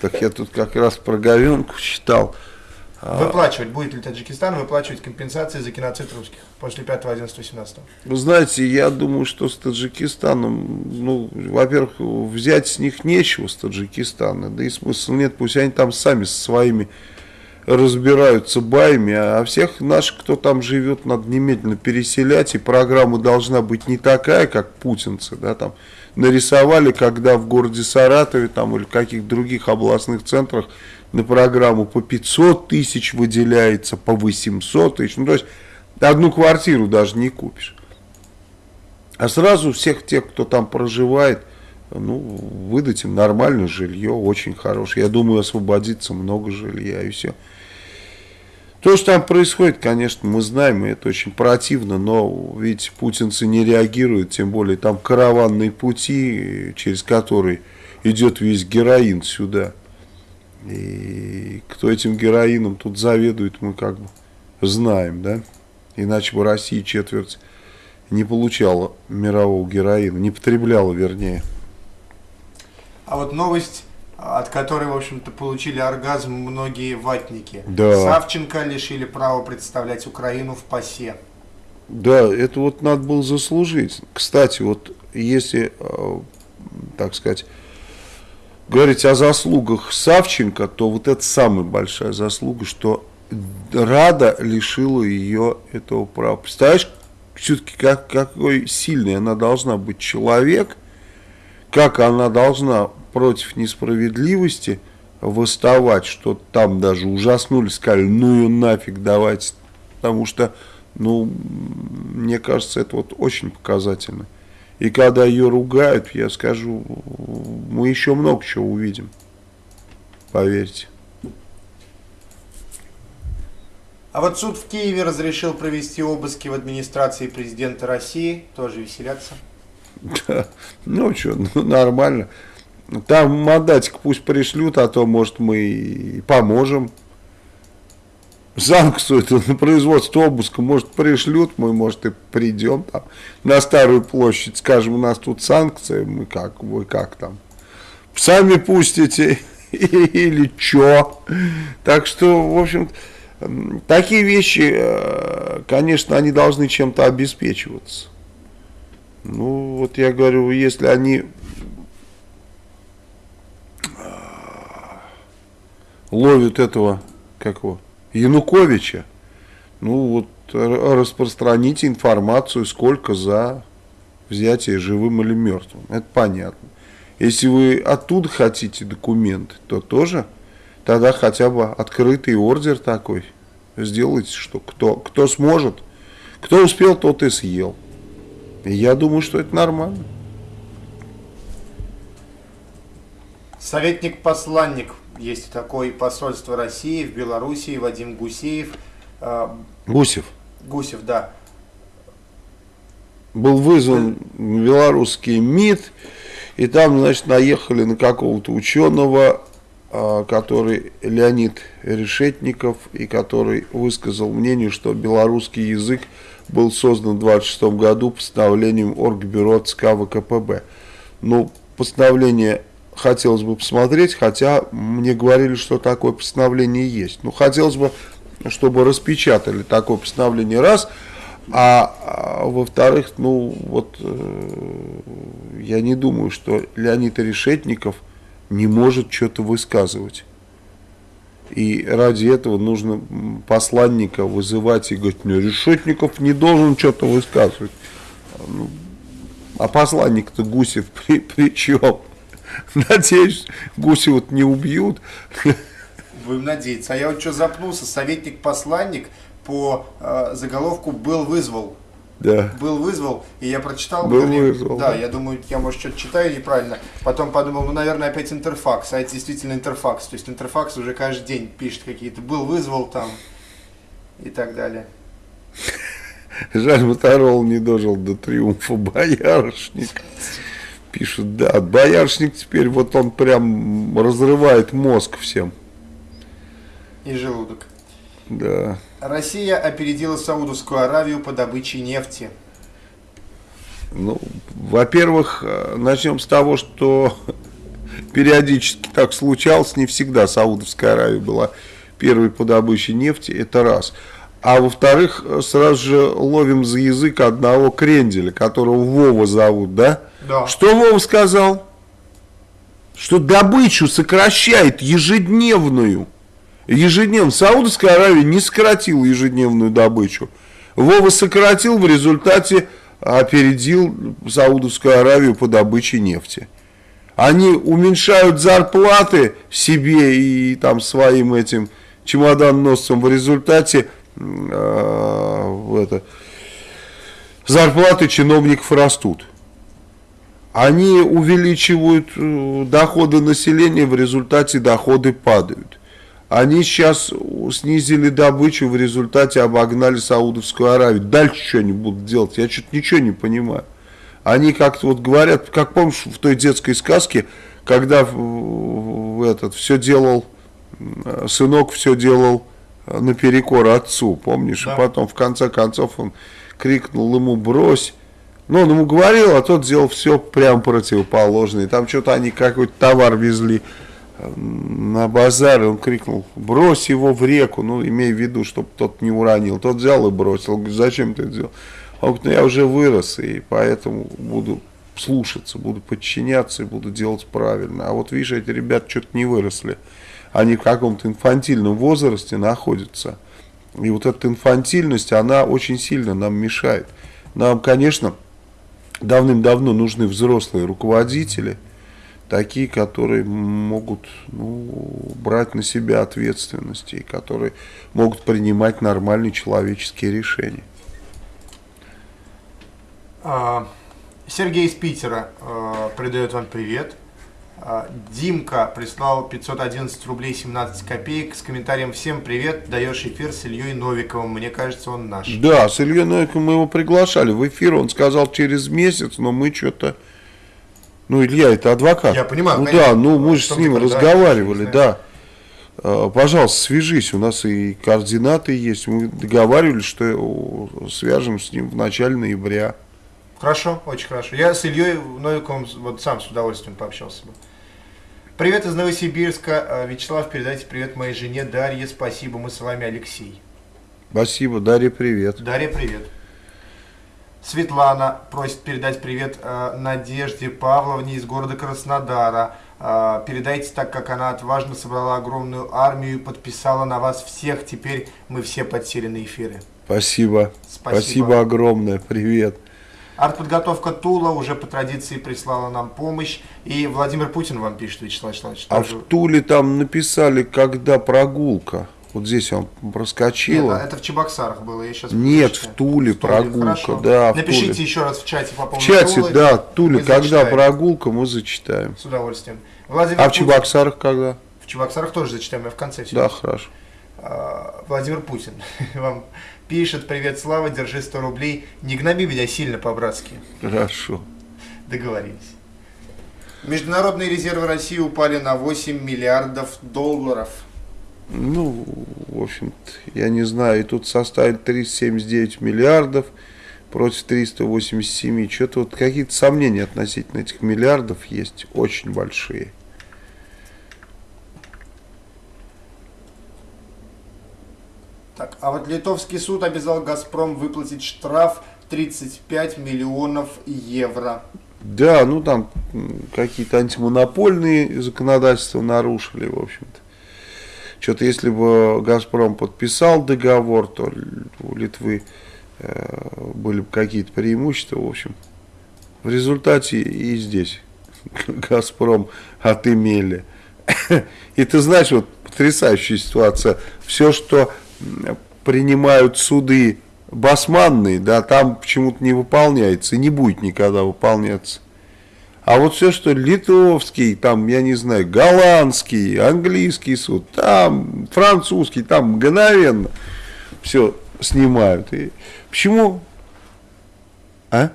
A: Так я тут как раз про говенку читал. А.
B: Выплачивать, будет ли Таджикистан выплачивать компенсации за геноцид русских после 5-11-17?
A: Вы знаете, я думаю, что с Таджикистаном, ну, во-первых, взять с них нечего, с Таджикистана, да и смысла нет, пусть они там сами со своими разбираются баями, а всех наших, кто там живет, надо немедленно переселять, и программа должна быть не такая, как путинцы, да, там нарисовали, когда в городе Саратове там или в каких-то других областных центрах на программу по 500 тысяч выделяется, по 800 тысяч. Ну, то есть одну квартиру даже не купишь. А сразу всех тех, кто там проживает, ну, выдать им нормальное жилье, очень хорошее. Я думаю, освободится много жилья и все. То, что там происходит, конечно, мы знаем, и это очень противно, но ведь путинцы не реагируют, тем более там караванные пути, через которые идет весь героин сюда. И кто этим героином тут заведует, мы как бы знаем, да? Иначе бы Россия четверть не получала мирового героина, не потребляла, вернее.
B: А вот новость, от которой, в общем-то, получили оргазм многие ватники.
A: Да.
B: Савченко лишили права представлять Украину в ПАСЕ.
A: Да, это вот надо было заслужить. Кстати, вот если, э, так сказать, говорить о заслугах Савченко, то вот это самая большая заслуга, что Рада лишила ее этого права. Представляешь, все-таки как, какой сильный она должна быть человек, как она должна против несправедливости восставать, что там даже ужаснули, сказали, ну ее нафиг давайте, потому что, ну, мне кажется, это вот очень показательно. И когда ее ругают, я скажу, мы еще много чего увидим. Поверьте.
B: А вот суд в Киеве разрешил провести обыски в администрации президента России. Тоже веселятся.
A: Да. Ну что, ну, нормально. Там мандатик пусть пришлют, а то, может, мы и поможем. Санкцию на производство обыска, может, пришлют, мы, может, и придем там на Старую площадь, скажем, у нас тут санкции, мы как, вы как там, сами пустите или что. Так что, в общем, такие вещи, э, конечно, они должны чем-то обеспечиваться. Ну, вот я говорю, если они э, ловят этого, как его, Януковича, ну вот распространите информацию, сколько за взятие живым или мертвым. Это понятно. Если вы оттуда хотите документы, то тоже тогда хотя бы открытый ордер такой сделайте, что кто, кто сможет, кто успел, тот и съел. И я думаю, что это нормально.
B: Советник-посланник есть такой посольство России в Белоруссии, Вадим Гусеев. Э,
A: Гусев.
B: Гусев, да.
A: Был вызван белорусский МИД, и там, значит, наехали на какого-то ученого, а, который Леонид Решетников, и который высказал мнение, что белорусский язык был создан в 26 году постановлением Оргбюро ЦК ВКПБ. Ну, постановление хотелось бы посмотреть, хотя мне говорили, что такое постановление есть. Ну, хотелось бы, чтобы распечатали такое постановление раз, а, а во-вторых, ну, вот э, я не думаю, что Леонид Решетников не может что-то высказывать. И ради этого нужно посланника вызывать и говорить, ну, Решетников не должен что-то высказывать. Ну, а посланник-то Гусев при, при чем? Надеюсь, Гусева не убьют.
B: Будем надеяться. А я вот что запнулся, советник-посланник по э, заголовку «Был вызвал».
A: Да.
B: Был вызвал, и я прочитал.
A: Был
B: говорю,
A: вызвал,
B: Да,
A: да.
B: я думаю, я, может, что-то читаю неправильно. Потом подумал, ну, наверное, опять интерфакс. А это действительно интерфакс. То есть интерфакс уже каждый день пишет какие-то «был вызвал» там и так далее.
A: Жаль, Моторол не дожил до триумфа Боярышник. Пишут, да, Боярышник теперь вот он прям разрывает мозг всем.
B: И желудок.
A: Да.
B: Россия опередила Саудовскую Аравию по добыче нефти.
A: Ну, во-первых, э, начнем с того, что периодически так случалось, не всегда Саудовская Аравия была первой по добыче нефти, это раз. А во-вторых, э, сразу же ловим за язык одного кренделя, которого Вова зовут, да?
B: Да.
A: Что Вова сказал? Что добычу сокращает ежедневную. Ежедневно. Саудовская Аравия не сократила ежедневную добычу. Вова сократил, в результате опередил Саудовскую Аравию по добыче нефти. Они уменьшают зарплаты себе и там своим этим чемоданносцам. В результате э, это, зарплаты чиновников растут. Они увеличивают э, доходы населения, в результате доходы падают. Они сейчас снизили добычу, в результате обогнали Саудовскую Аравию. Дальше что они будут делать? Я что-то ничего не понимаю. Они как-то вот говорят, как помнишь в той детской сказке, когда этот все делал, э, сынок все делал э, наперекор отцу, помнишь?
B: Да.
A: И потом в конце концов он крикнул ему брось. Ну, он ему говорил, а тот делал все прям противоположное. Там что-то они какой-то товар везли на базар, он крикнул, брось его в реку, ну, имея в виду, чтобы тот не уронил. Тот взял и бросил. Говорит, зачем ты это сделал? Он говорит, ну, я уже вырос, и поэтому буду слушаться, буду подчиняться и буду делать правильно. А вот видишь, эти ребята что-то не выросли. Они в каком-то инфантильном возрасте находятся. И вот эта инфантильность, она очень сильно нам мешает. Нам, конечно, давным-давно нужны взрослые руководители, такие, которые могут ну, брать на себя ответственность и которые могут принимать нормальные человеческие решения.
B: А, Сергей из Питера а, передает вам привет. А, Димка прислал 511 рублей 17 копеек с комментарием «Всем привет, даешь эфир с Ильей Новиковым, мне кажется, он наш».
A: Да, с Ильей Новиковым мы его приглашали в эфир, он сказал через месяц, но мы что-то... Ну, Илья, это адвокат.
B: Я понимаю,
A: Ну
B: конечно.
A: да, ну мы же с ним
B: да,
A: разговаривали, да. А, Пожалуйста, свяжись, у нас и координаты есть. Мы договаривались, что свяжем с ним в начале ноября.
B: Хорошо, очень хорошо. Я с Ильей Новиковым вот сам с удовольствием пообщался бы. Привет из Новосибирска. А, Вячеслав, передайте привет моей жене Дарье. Спасибо, мы с вами, Алексей.
A: Спасибо, Дарья, привет.
B: Дарья, привет. Светлана просит передать привет э, Надежде Павловне из города Краснодара. Э, передайте, так как она отважно собрала огромную армию и подписала на вас всех. Теперь мы все подсели на эфиры.
A: Спасибо.
B: Спасибо.
A: Спасибо огромное, привет.
B: Артподготовка Тула уже по традиции прислала нам помощь. И Владимир Путин вам пишет, Вячеслав Вячеславович.
A: А в Туле там написали, когда прогулка. Вот здесь он
B: Нет,
A: проскочила.
B: а это в Чебоксарах было, я сейчас
A: Нет, в Туле прогулка,
B: хорошо.
A: да, в
B: Напишите
A: Туле.
B: еще раз в чате по
A: В
B: поводу
A: чате,
B: Тулы.
A: да, Туле, когда
B: зачитаем.
A: прогулка, мы зачитаем.
B: С удовольствием. Владимир
A: А в
B: Путин-
A: Чебоксарах когда?
B: В Чебоксарах тоже зачитаем, я в конце все.
A: Да, хорошо.
B: А, Владимир Путин вам пишет, привет, Слава, держи 100 рублей. Не гноби меня сильно по-братски.
A: Хорошо.
B: Договорились. Международные резервы России упали на 8 миллиардов долларов.
A: Ну, в общем-то, я не знаю, и тут составит 379 миллиардов против 387. Что-то вот какие-то сомнения относительно этих миллиардов есть, очень большие.
B: Так, а вот литовский суд обязал «Газпром» выплатить штраф 35 миллионов евро.
A: Да, ну там какие-то антимонопольные законодательства нарушили, в общем-то. Что-то если бы Газпром подписал договор, то у Литвы э, были бы какие-то преимущества, в общем. В результате и здесь Газпром отымели. И ты знаешь, вот потрясающая ситуация. Все, что принимают суды басманные, да, там почему-то не выполняется и не будет никогда выполняться. А вот все, что литовский, там, я не знаю, голландский, английский суд, там, французский, там мгновенно все снимают. И почему? А?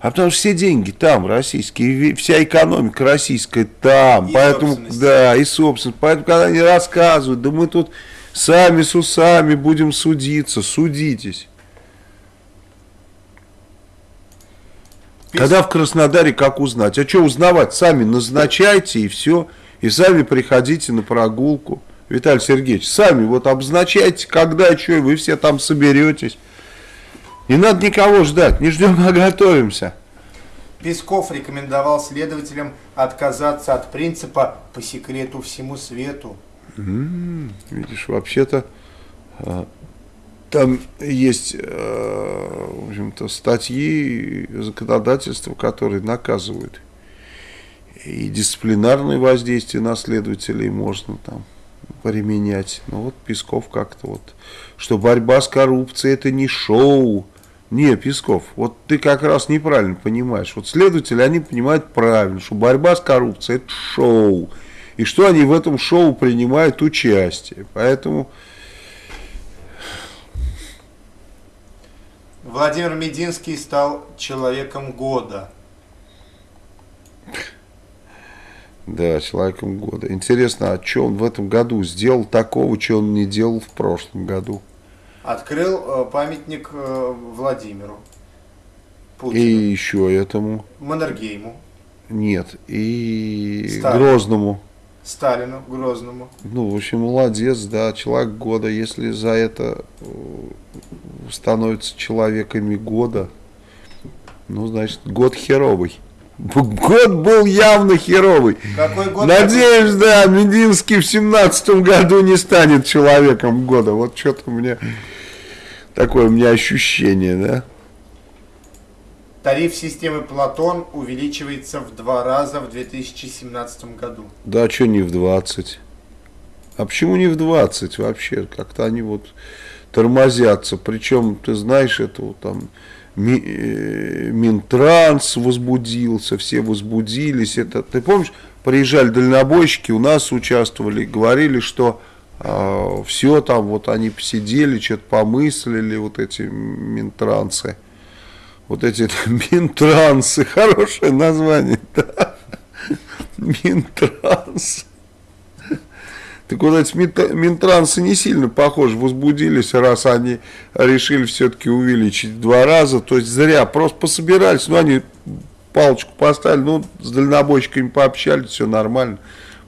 A: А потому что все деньги там российские, вся экономика российская там,
B: И
A: поэтому,
B: собственность.
A: да, и собственно, поэтому, когда они рассказывают, да мы тут сами с усами будем судиться, судитесь. Когда в Краснодаре, как узнать? А что узнавать? Сами назначайте и все. И сами приходите на прогулку. Виталий Сергеевич, сами вот обозначайте, когда, что, и вы все там соберетесь. Не надо никого ждать, не ждем, а готовимся.
B: Песков рекомендовал следователям отказаться от принципа «по секрету всему свету».
A: Видишь, вообще-то э, там есть, э, в общем-то, статьи законодательства, которые наказывают. И дисциплинарное воздействие на следователей можно там применять. Ну вот Песков как-то вот, что борьба с коррупцией это не шоу. Не, Песков, вот ты как раз неправильно понимаешь. Вот следователи, они понимают правильно, что борьба с коррупцией это шоу. И что они в этом шоу принимают участие. Поэтому
B: Владимир Мединский стал человеком года.
A: Да, человеком года. Интересно, а что он в этом году сделал такого, что он не делал в прошлом году?
B: Открыл э, памятник э, Владимиру
A: И
B: Путину,
A: еще этому
B: Маннергейму,
A: нет. И
B: Сталину.
A: Грозному.
B: Сталину, Грозному.
A: Ну, в общем, молодец, да, человек года. Если за это э, становятся человеками года, ну, значит, год херовый. Год был явно херовый.
B: Какой год?
A: Надеюсь, да, Мединский в семнадцатом году не станет человеком года. Вот что-то у меня такое у меня ощущение, да.
B: Тариф системы Платон увеличивается в два раза в 2017 году.
A: Да, что не в 20? А почему не в 20 вообще? Как-то они вот тормозятся. Причем, ты знаешь, это вот там Ми- э, Минтранс возбудился, все возбудились. Это, ты помнишь, приезжали дальнобойщики, у нас участвовали, говорили, что все там, вот они посидели, что-то помыслили, вот эти Минтрансы. Вот эти Минтрансы, хорошее название, да. Минтранс. Так вот эти Минтрансы не сильно похожи, возбудились, раз они решили все-таки увеличить в два раза. То есть зря, просто пособирались, ну они палочку поставили, ну с дальнобойщиками пообщались, все нормально.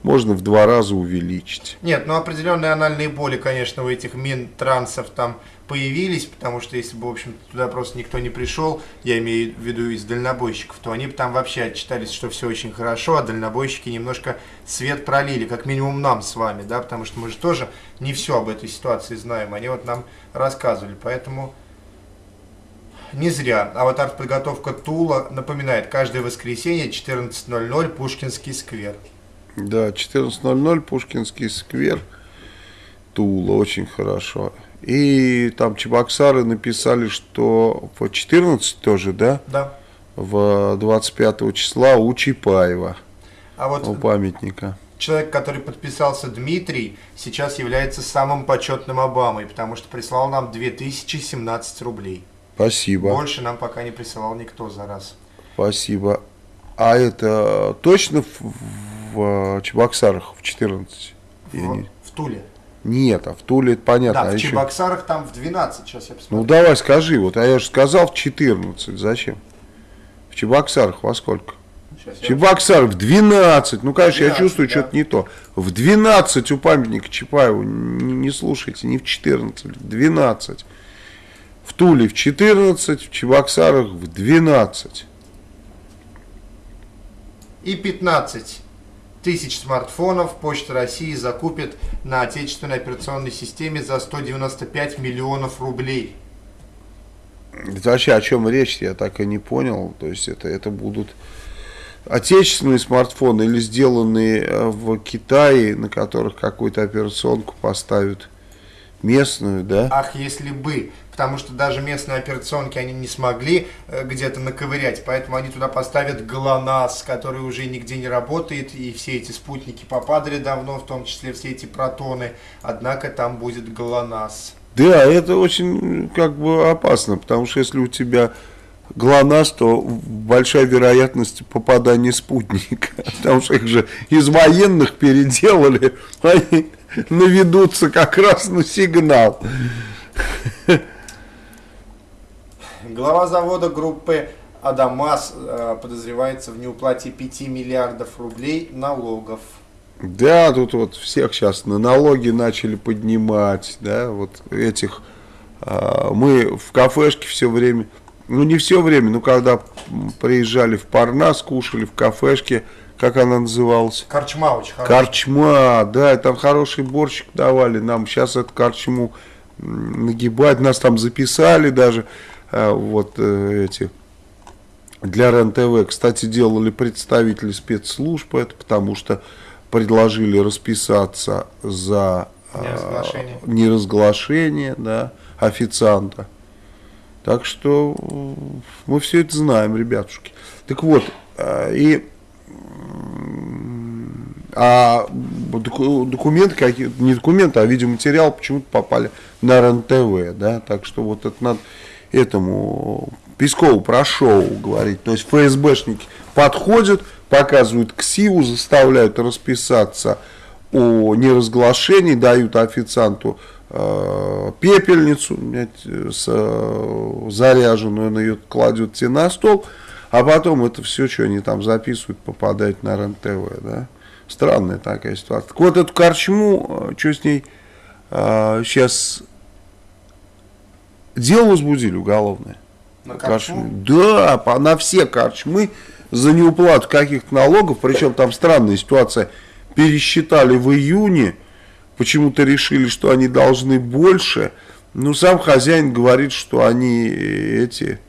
A: Можно в два раза увеличить.
B: Нет, ну определенные анальные боли, конечно, у этих Минтрансов там появились, потому что если бы, в общем туда просто никто не пришел, я имею в виду из дальнобойщиков, то они бы там вообще отчитались, что все очень хорошо, а дальнобойщики немножко свет пролили, как минимум нам с вами, да, потому что мы же тоже не все об этой ситуации знаем, они вот нам рассказывали, поэтому не зря. А вот артподготовка Тула напоминает, каждое воскресенье 14.00 Пушкинский сквер.
A: Да, 14.00 Пушкинский сквер, Тула, очень хорошо. И там Чебоксары написали, что в 14 тоже, да,
B: Да.
A: в 25 числа у Чапаева,
B: А вот
A: у памятника.
B: человек, который подписался Дмитрий, сейчас является самым почетным Обамой, потому что прислал нам 2017 рублей.
A: Спасибо,
B: Больше нам пока не присылал никто за раз.
A: спасибо. А это точно в, в Чебоксарах в 14? Или
B: В, в Туле.
A: Нет, а в Туле это понятно.
B: да,
A: а
B: в
A: еще-
B: Чебоксарах там в 12, сейчас я
A: Ну
B: посмотрю.
A: давай скажи, вот, а я же сказал в 14, зачем? В Чебоксарах во сколько?
B: Сейчас
A: В
B: я-
A: Чебоксарах в 12. Ну, конечно, я
B: 12,
A: чувствую,
B: да.
A: что-то не то. В 12 у памятника Чапаеву. Не, не слушайте, не в 14, в 12. В Туле в 14, в Чебоксарах в 12.
B: И 15 тысяч смартфонов Почта России закупит на отечественной операционной системе за 195 миллионов рублей.
A: Это вообще о чем речь, я так и не понял. То есть это, это будут отечественные смартфоны или сделанные э, в Китае, на которых какую-то операционку поставят местную, да?
B: Ах, если бы. Потому что даже местные операционки они не смогли э, где-то наковырять, поэтому они туда поставят ГЛОНАСС, который уже нигде не работает, и все эти спутники попадали давно, в том числе все эти протоны, однако там будет ГЛОНАСС.
A: Да, это очень как бы опасно, потому что если у тебя ГЛОНАСС, то большая вероятность попадания спутника, потому что их же из военных переделали, они наведутся как раз на сигнал.
B: Глава завода группы Адамас э, подозревается в неуплате 5 миллиардов рублей налогов.
A: Да, тут вот всех сейчас на налоги начали поднимать, да, вот этих, а, мы в кафешке все время, ну не все время, но когда приезжали в Парнас, кушали в кафешке, как она называлась?
B: Корчма очень хорошая.
A: Корчма, да, там хороший борщик давали, нам сейчас эту корчму нагибать, нас там записали даже, вот э, эти, для РЕН-ТВ, кстати, делали представители спецслужб, это потому что предложили расписаться за а,
B: Неразглашение.
A: неразглашение, да, официанта. Так что э, мы все это знаем, ребятушки. Так вот, э, и а доку- документы какие не документы, а видеоматериал почему-то попали на РЕН-ТВ, да, так что вот это надо этому Пескову про шоу говорить. То есть ФСБшники подходят, показывают ксиву, заставляют расписаться о неразглашении, дают официанту э, пепельницу с, э, заряженную, он ее кладет тебе на стол, а потом это все, что они там записывают, попадает на РЕН-ТВ, да. Странная такая ситуация. Так вот, эту корчму, что с ней сейчас дело возбудили уголовное.
B: На корчму?
A: Да, по- на все корчмы за неуплату каких-то налогов, причем там странная ситуация, пересчитали в июне, почему-то решили, что они должны больше, но сам хозяин говорит, что они э, эти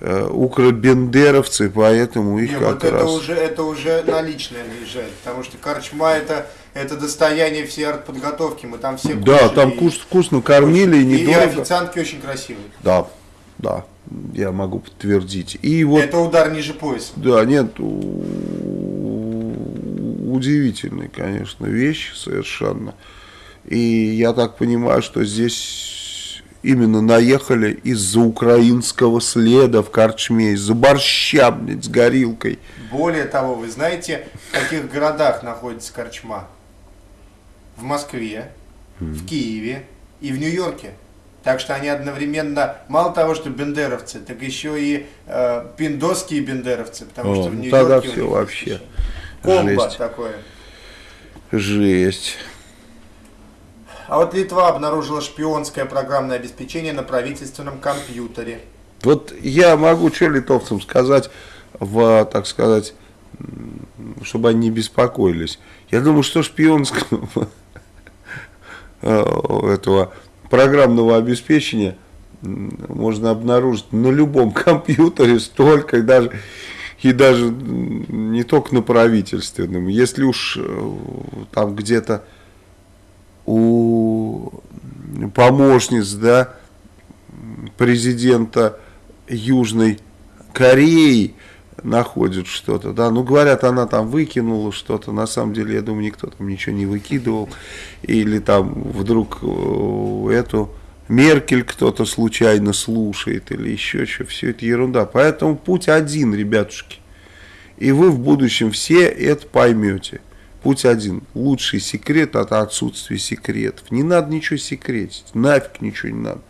A: э, укробендеровцы, поэтому их
B: Не,
A: как
B: вот это
A: раз...
B: уже, это уже наличное наезжает, потому что корчма это, это достояние всей артподготовки, мы там все
A: Да, там
B: и-
A: вкус- вкусно кормили и
B: и, и
A: недорого.
B: официантки очень красивые.
A: Да, да, я могу подтвердить. И вот
B: Это удар ниже пояса.
A: Да, нет, у- удивительные, конечно, вещи совершенно. И я так понимаю, что здесь именно наехали из-за украинского следа в Корчме, из-за борща, блядь, с горилкой.
B: Более того, вы знаете, в каких городах находится корчма? В Москве, в Киеве и в Нью-Йорке. Так что они одновременно, мало того, что бендеровцы, так еще и э, пиндосские бендеровцы, потому
A: О,
B: что в
A: ну
B: Нью-Йорке
A: тогда
B: них
A: вообще
B: комбо
A: жесть.
B: такое.
A: Жесть.
B: А вот Литва обнаружила шпионское программное обеспечение на правительственном компьютере.
A: Вот я могу что литовцам сказать, в, так сказать, чтобы они не беспокоились. Я думаю, что шпионского этого программного обеспечения можно обнаружить на любом компьютере столько, и даже, и даже не только на правительственном. Если уж э, там где-то у помощниц, да, президента Южной Кореи находят что-то, да, ну говорят, она там выкинула что-то, на самом деле, я думаю, никто там ничего не выкидывал, или там вдруг э, эту Меркель кто-то случайно слушает, или еще что, все это ерунда, поэтому путь один, ребятушки, и вы в будущем все это поймете. Путь один. Лучший секрет это отсутствие секретов. Не надо ничего секретить. Нафиг ничего не надо.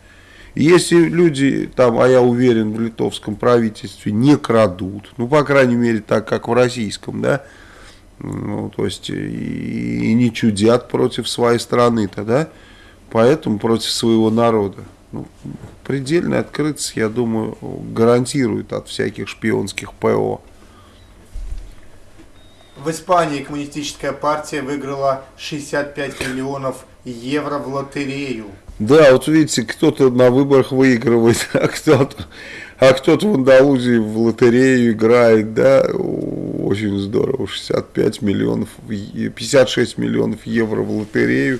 A: Если люди там, а я уверен, в литовском правительстве не крадут, ну, по крайней мере, так, как в российском, да, ну, то есть, и, и не чудят против своей страны-то, да, поэтому против своего народа. Ну, предельная открытость, я думаю, гарантирует от всяких шпионских ПО.
B: В Испании коммунистическая партия выиграла 65 миллионов евро в лотерею.
A: Да, вот видите, кто-то на выборах выигрывает, а кто-то, а кто-то в Андалузии в лотерею играет, да. очень здорово. 65 миллионов, 56 миллионов евро в лотерею.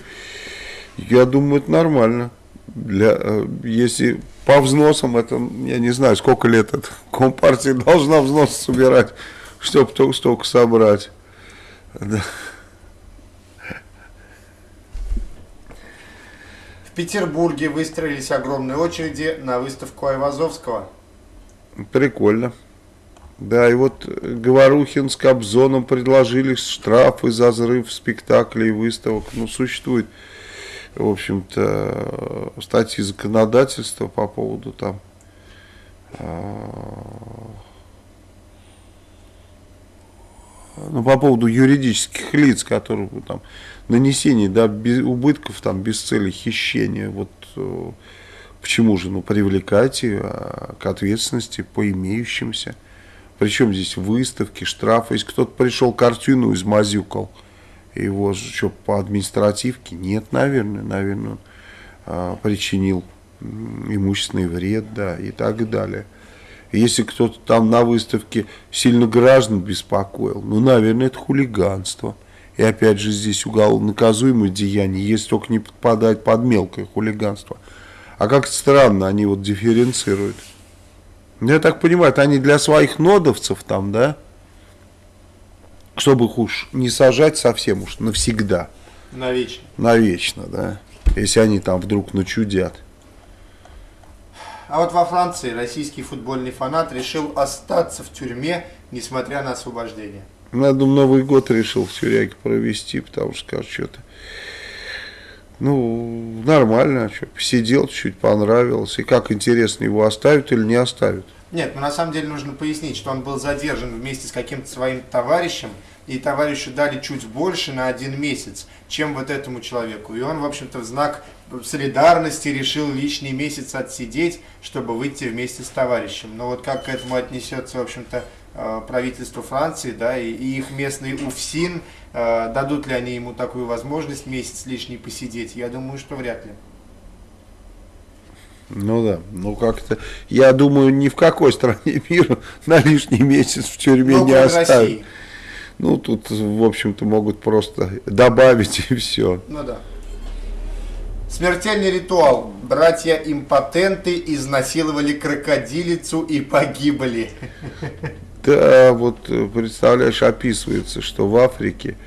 A: Я думаю, это нормально. Для, э, если по взносам, это, я не знаю, сколько лет это Компартия должна взнос собирать, чтобы только столько собрать. Да.
B: Петербурге выстроились огромные очереди на выставку Айвазовского.
A: Прикольно. Да, и вот Говорухин с Кобзоном предложили штрафы за взрыв спектаклей и выставок. Ну, существует, в общем-то, статьи законодательства по поводу там а, ну, по поводу юридических лиц, которые там нанесение да, без, убытков там без цели хищения. Вот э, почему же? Ну, привлекайте э, к ответственности по имеющимся. Причем здесь выставки, штрафы. Если кто-то пришел картину измазюкал, его что, по административке? Нет, наверное, наверное, он а, причинил имущественный вред, да, и так далее. Если кто-то там на выставке сильно граждан беспокоил, ну, наверное, это хулиганство. И опять же здесь уголовно наказуемое деяние, если только не подпадает под мелкое хулиганство. А как странно, они вот дифференцируют. Ну, я так понимаю, это они для своих нодовцев там, да? Чтобы их уж не сажать совсем уж навсегда.
B: Навечно.
A: Навечно, да. Если они там вдруг начудят.
B: А вот во Франции российский футбольный фанат решил остаться в тюрьме, несмотря на освобождение.
A: Думаю, Новый год решил в тюряге провести, потому что, скажу, что-то ну, нормально, что, посидел чуть понравилось. И как интересно, его оставят или не оставят?
B: Нет, ну на самом деле нужно пояснить, что он был задержан вместе с каким-то своим товарищем, и товарищу дали чуть больше на один месяц, чем вот этому человеку. И он, в общем-то, в знак солидарности решил лишний месяц отсидеть, чтобы выйти вместе с товарищем. Но вот как к этому отнесется, в общем-то, правительство Франции, да, и, и их местный УФСИН, Э, дадут ли они ему такую возможность месяц лишний посидеть? Я думаю, что вряд ли.
A: Ну да, ну как-то, я думаю, ни в какой стране мира на лишний месяц в тюрьме ну, не оставят. России. Ну, тут, в общем-то, могут просто добавить и все.
B: Ну да. Смертельный ритуал. Братья-импотенты изнасиловали крокодилицу и погибли.
A: Да, вот э, представляешь, описывается, что в Африке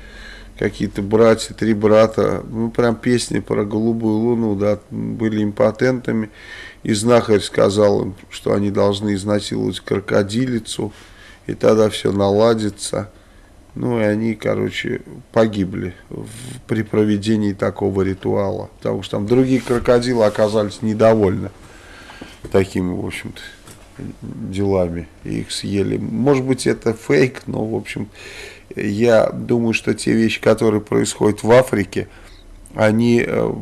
A: какие-то братья, три брата, ну прям песни про голубую луну, да, были импотентами, и знахарь сказал им, что они должны изнасиловать крокодилицу, и тогда все наладится. Ну и они, короче, погибли в, при проведении такого ритуала, потому что там другие крокодилы оказались недовольны такими, в общем-то делами, их съели. Может быть, это фейк, но, в общем, я думаю, что те вещи, которые происходят в Африке, они... Э,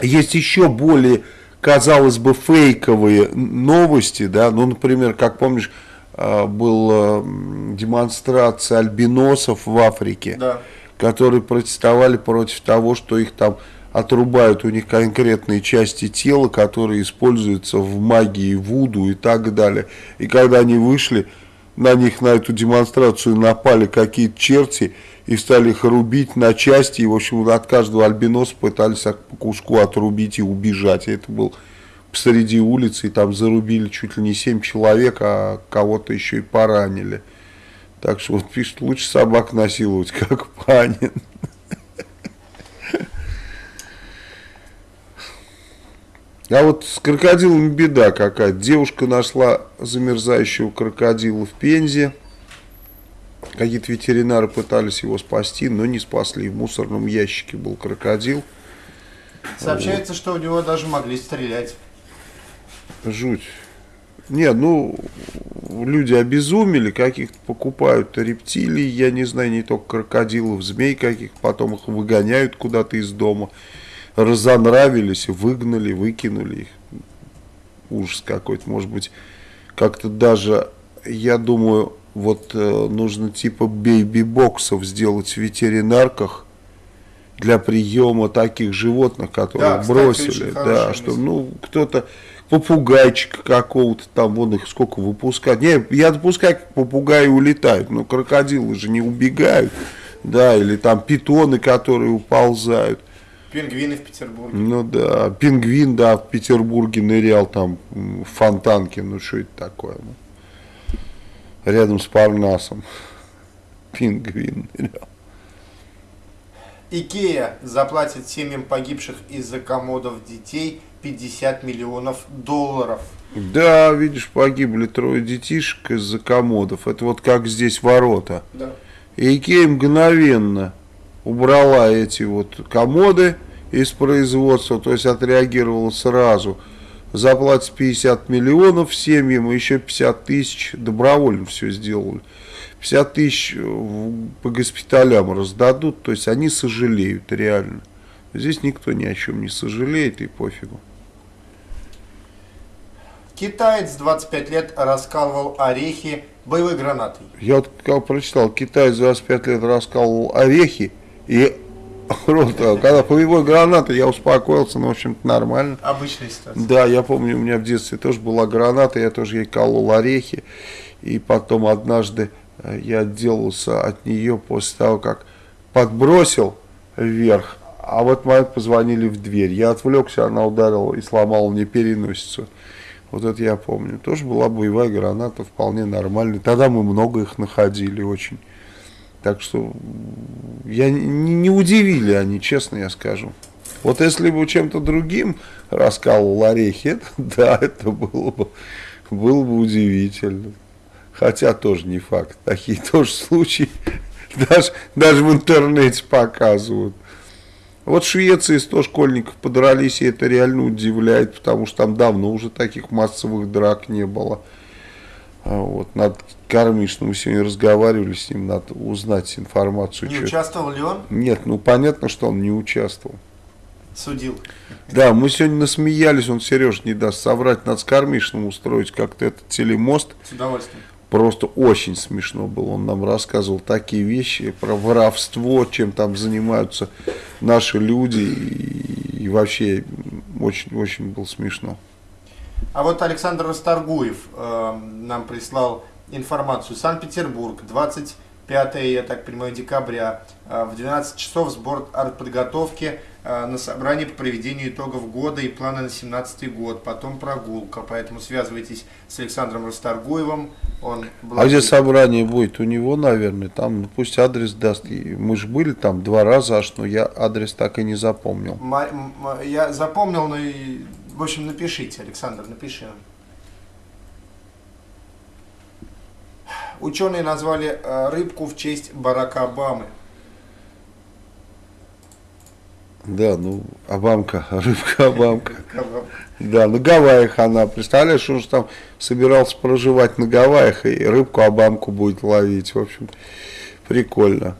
A: есть еще более, казалось бы, фейковые новости, да, ну, например, как помнишь, э, была демонстрация альбиносов в Африке, да. которые протестовали против того, что их там отрубают у них конкретные части тела, которые используются в магии, вуду и так далее. И когда они вышли, на них, на эту демонстрацию напали какие-то черти и стали их рубить на части. И, в общем, от каждого альбиноса пытались по куску отрубить и убежать. И это был посреди улицы, и там зарубили чуть ли не 7 человек, а кого-то еще и поранили. Так что вот пишет, лучше собак насиловать, как Панин. А вот с крокодилами беда какая. Девушка нашла замерзающего крокодила в Пензе. Какие-то ветеринары пытались его спасти, но не спасли. В мусорном ящике был крокодил.
B: Сообщается, вот. что у него даже могли стрелять.
A: Жуть. Не, ну, люди обезумели, каких-то покупают рептилий, я не знаю, не только крокодилов, змей каких, потом их выгоняют куда-то из дома разонравились, выгнали, выкинули их. Ужас какой-то, может быть, как-то даже, я думаю, вот э, нужно типа бейби-боксов сделать в ветеринарках для приема таких животных, которые
B: Да, кстати,
A: бросили. Да, что
B: мысль.
A: ну попугайчика попугайчика какого-то там, вон их сколько выпускать. Не, я допускаю, как попугаи улетают, но крокодилы же не убегают, да, или там питоны, которые уползают.
B: Пингвины в Петербурге.
A: Ну да, пингвин, да, в Петербурге нырял там в фонтанке, ну что это такое? ну? Рядом с Парнасом. Пингвин нырял.
B: Икея заплатит семьям погибших из-за комодов детей 50 миллионов долларов.
A: Да, видишь, погибли трое детишек из-за комодов. Это вот как здесь ворота.
B: Да.
A: И Икея мгновенно убрала эти вот комоды из производства, то есть отреагировала сразу. Заплатит 50 миллионов семьям, еще 50 тысяч добровольно все сделали. 50 тысяч в- по госпиталям раздадут, то есть они сожалеют реально. Здесь никто ни о чем не сожалеет и пофигу.
B: Китаец 25 лет раскалывал орехи боевой гранатой.
A: Я вот как прочитал, Китай за 25 лет раскалывал орехи, и просто, когда боевой граната, я успокоился, ну, в общем-то, нормально.
B: Обычная ситуация.
A: Да, я помню, у меня в детстве тоже была граната, я тоже ей колол орехи, и потом однажды э, я отделался от нее после того, как подбросил вверх, а в этот момент позвонили в дверь. Я отвлекся, она ударила и сломала мне переносицу. Вот это я помню. Тоже была боевая граната, вполне нормальная. Тогда мы много их находили очень. Так что я не, не удивили они, честно я скажу. Вот если бы чем-то другим раскалывал орехи, это, да, это было бы, было бы удивительно. Хотя тоже не факт. Такие тоже случаи даже, даже в интернете показывают. Вот в Швеции 100 школьников подрались, и это реально удивляет, потому что там давно уже таких массовых драк не было. А Вот, надо Кармишину, мы сегодня разговаривали с ним, надо узнать информацию.
B: Не
A: чё-
B: участвовал ли он?
A: Нет, ну понятно, что он не участвовал.
B: Судил.
A: Да, мы сегодня насмеялись, он Сереж не даст соврать, надо с Кармишиным устроить как-то этот телемост.
B: С удовольствием.
A: Просто очень смешно было. Он нам рассказывал такие вещи про воровство, чем там занимаются наши люди. И, и вообще очень-очень было смешно.
B: А вот Александр Расторгуев э, нам прислал информацию. Санкт-Петербург, 25, я так понимаю, декабря, э, в 12 часов сбор артподготовки э, на собрание по проведению итогов года и плана на 17 год, потом прогулка. Поэтому связывайтесь с Александром Расторгуевым. Он
A: А где собрание будет? У него, наверное, там ну, пусть адрес даст. Мы же были там два раза аж, но я адрес так и не запомнил.
B: Ма- Я запомнил, но и, в общем, напишите, Александр, напиши. Ученые назвали э, рыбку в честь Барака Обамы.
A: Да, ну, Обамка, рыбка Обамка. Да, на Гавайях она, представляешь, он же там собирался проживать на Гавайях и рыбку Обамку будет ловить, в общем, прикольно.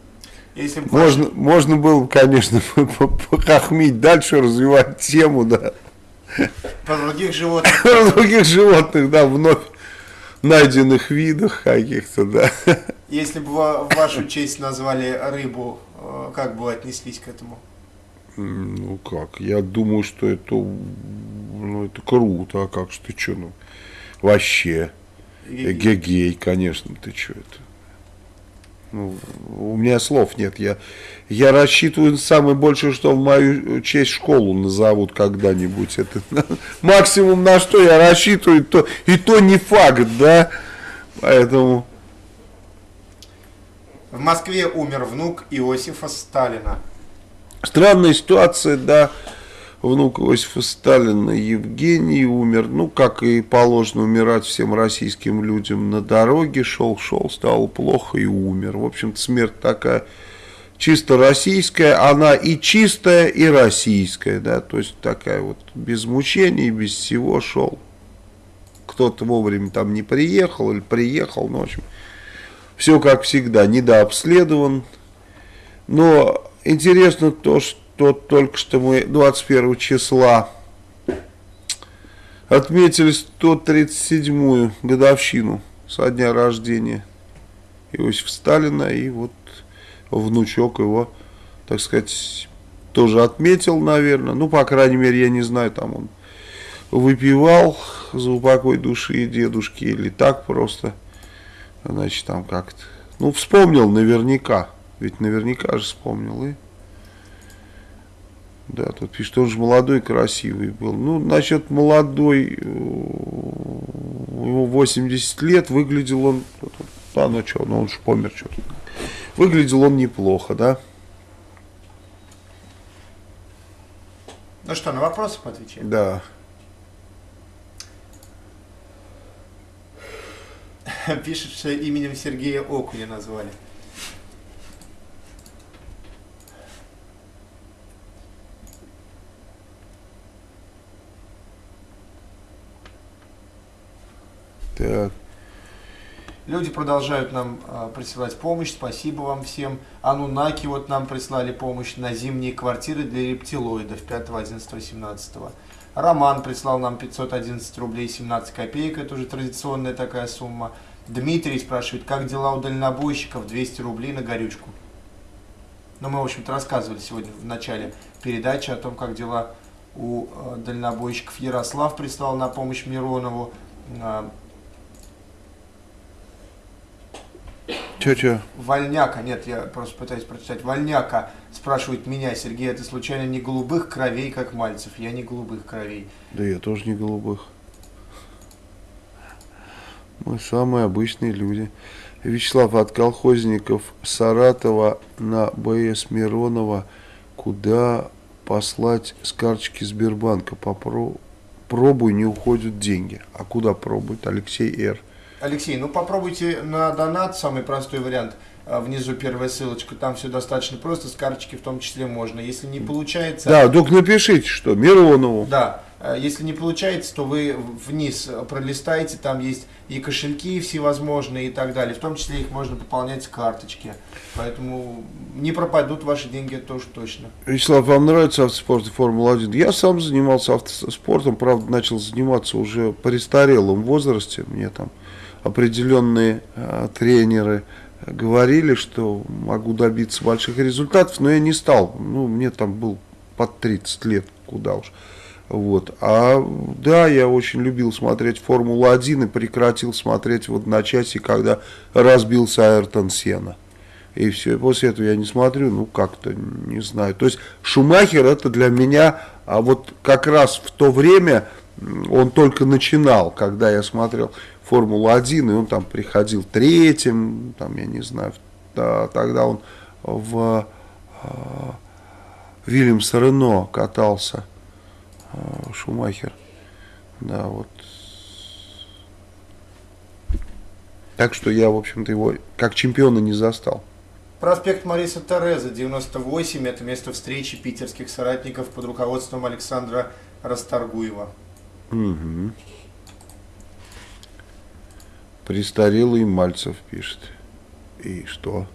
B: Если
A: Можно, можно было бы, конечно, похохмить дальше, развивать тему, да.
B: По других животных,
A: Про других животных, да, вновь найденных видах каких-то, да.
B: если бы в вашу честь назвали рыбу, э, как бы отнеслись к этому?
A: Ну как, я думаю, что это, ну, это круто, а как же ты что, ну, вообще, эгегей, конечно, ты что это. Ну, у меня слов нет, я, я рассчитываю самое большее, что в мою честь школу назовут когда-нибудь. Это максимум на что я рассчитываю, то, и то не факт, да, поэтому...
B: В Москве умер внук Иосифа Сталина.
A: Странная ситуация, да. Внук Иосифа Сталина Евгений умер, ну, как и положено умирать всем российским людям на дороге, шел-шел, стало плохо и умер. В общем-то, смерть такая чисто российская, она и чистая, и российская, да, то есть такая вот без мучений, без всего шел. Кто-то вовремя там не приехал или приехал, ну, в общем, все как всегда, недообследован, но интересно то, что только что мы 21 числа отметили 137-ю годовщину со дня рождения Иосифа Сталина. И вот внучок его, так сказать, тоже отметил, наверное. Ну, по крайней мере, я не знаю, там он выпивал за упокой души дедушки или так просто. Значит, там как-то... Ну, вспомнил наверняка. Ведь наверняка же вспомнил. И... Да, тут пишет, он же молодой, красивый был. Ну, насчет молодой, э, ему 80 лет, выглядел он, да, ну что, ну он же помер что-то. Выглядел он неплохо, да.
B: Ну что, на вопросы поотвечаем?
A: Да.
B: Пишет, что именем Сергея Окуня назвали.
A: Так.
B: Люди продолжают нам э, присылать помощь. Спасибо вам всем. Анунаки вот нам прислали помощь на зимние квартиры для рептилоидов 5, 11, 17. Роман прислал нам 511 рублей 17 копеек. Это уже традиционная такая сумма. Дмитрий спрашивает, как дела у дальнобойщиков 200 рублей на горючку. Ну, мы, в общем-то, рассказывали сегодня в начале передачи о том, как дела у э, дальнобойщиков. Ярослав прислал на помощь Миронову. Э,
A: Че-че?
B: Вольняка, нет, я просто пытаюсь прочитать. Вольняка спрашивает меня, Сергей, это случайно не голубых кровей, как Мальцев? Я не голубых кровей.
A: Да я тоже не голубых. Мы самые обычные люди. Вячеслав от колхозников Саратова на БС Миронова. Куда послать с карточки Сбербанка? Попро... Пробуй, не уходят деньги. А куда пробует? Алексей Р.
B: Алексей, ну попробуйте на донат, самый простой вариант. А, Внизу первая ссылочка, там все достаточно просто, с карточки в том числе можно. Если не получается...
A: Да, только напишите, что Миронову.
B: Да, а, если не получается, то вы вниз пролистаете, там есть и кошельки всевозможные и так далее. В том числе их можно пополнять с карточки. Поэтому не пропадут ваши деньги, это тоже точно.
A: Вячеслав, вам нравится автоспорт и Формула-1? Я сам занимался автоспортом, правда, начал заниматься уже по престарелом возрасте. Мне там определенные э, тренеры говорили, что могу добиться больших результатов, но я не стал. Ну, мне там был под 30 лет, куда уж. Вот. А да, я очень любил смотреть Формулу-1 и прекратил смотреть в одночасье, когда разбился Айртон Сена. И все, и после этого я не смотрю, ну как-то, не знаю. То есть Шумахер это для меня, а вот как раз в то время он только начинал, когда я смотрел Формулу-1, и он там приходил третьим, там, я не знаю, да, тогда он в э, Вильямс Рено катался, э, Шумахер, да, вот. Так что я, в общем-то, его как чемпиона не застал.
B: Проспект Мариса Тереза, 98, это место встречи питерских соратников под руководством Александра Расторгуева.
A: Угу. Престарелый Мальцев пишет. И что?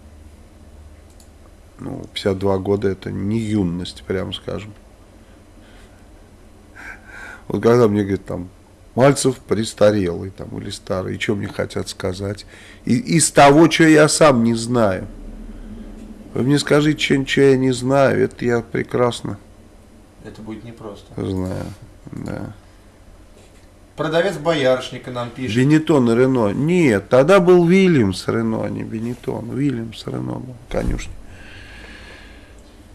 A: Ну, 52 года это не юность, прямо скажем. Вот когда мне говорят, там, Мальцев престарелый, там, или старый, и что мне хотят сказать? И, из того, что я сам не знаю. Вы мне скажите что-нибудь, что я не знаю, это я прекрасно
B: Это будет непросто.
A: знаю, да.
B: Продавец боярышника нам пишет.
A: Бенетон и Рено. Нет, тогда был Вильямс Рено, а не Бенетон. Вильямс Рено был, конюшня.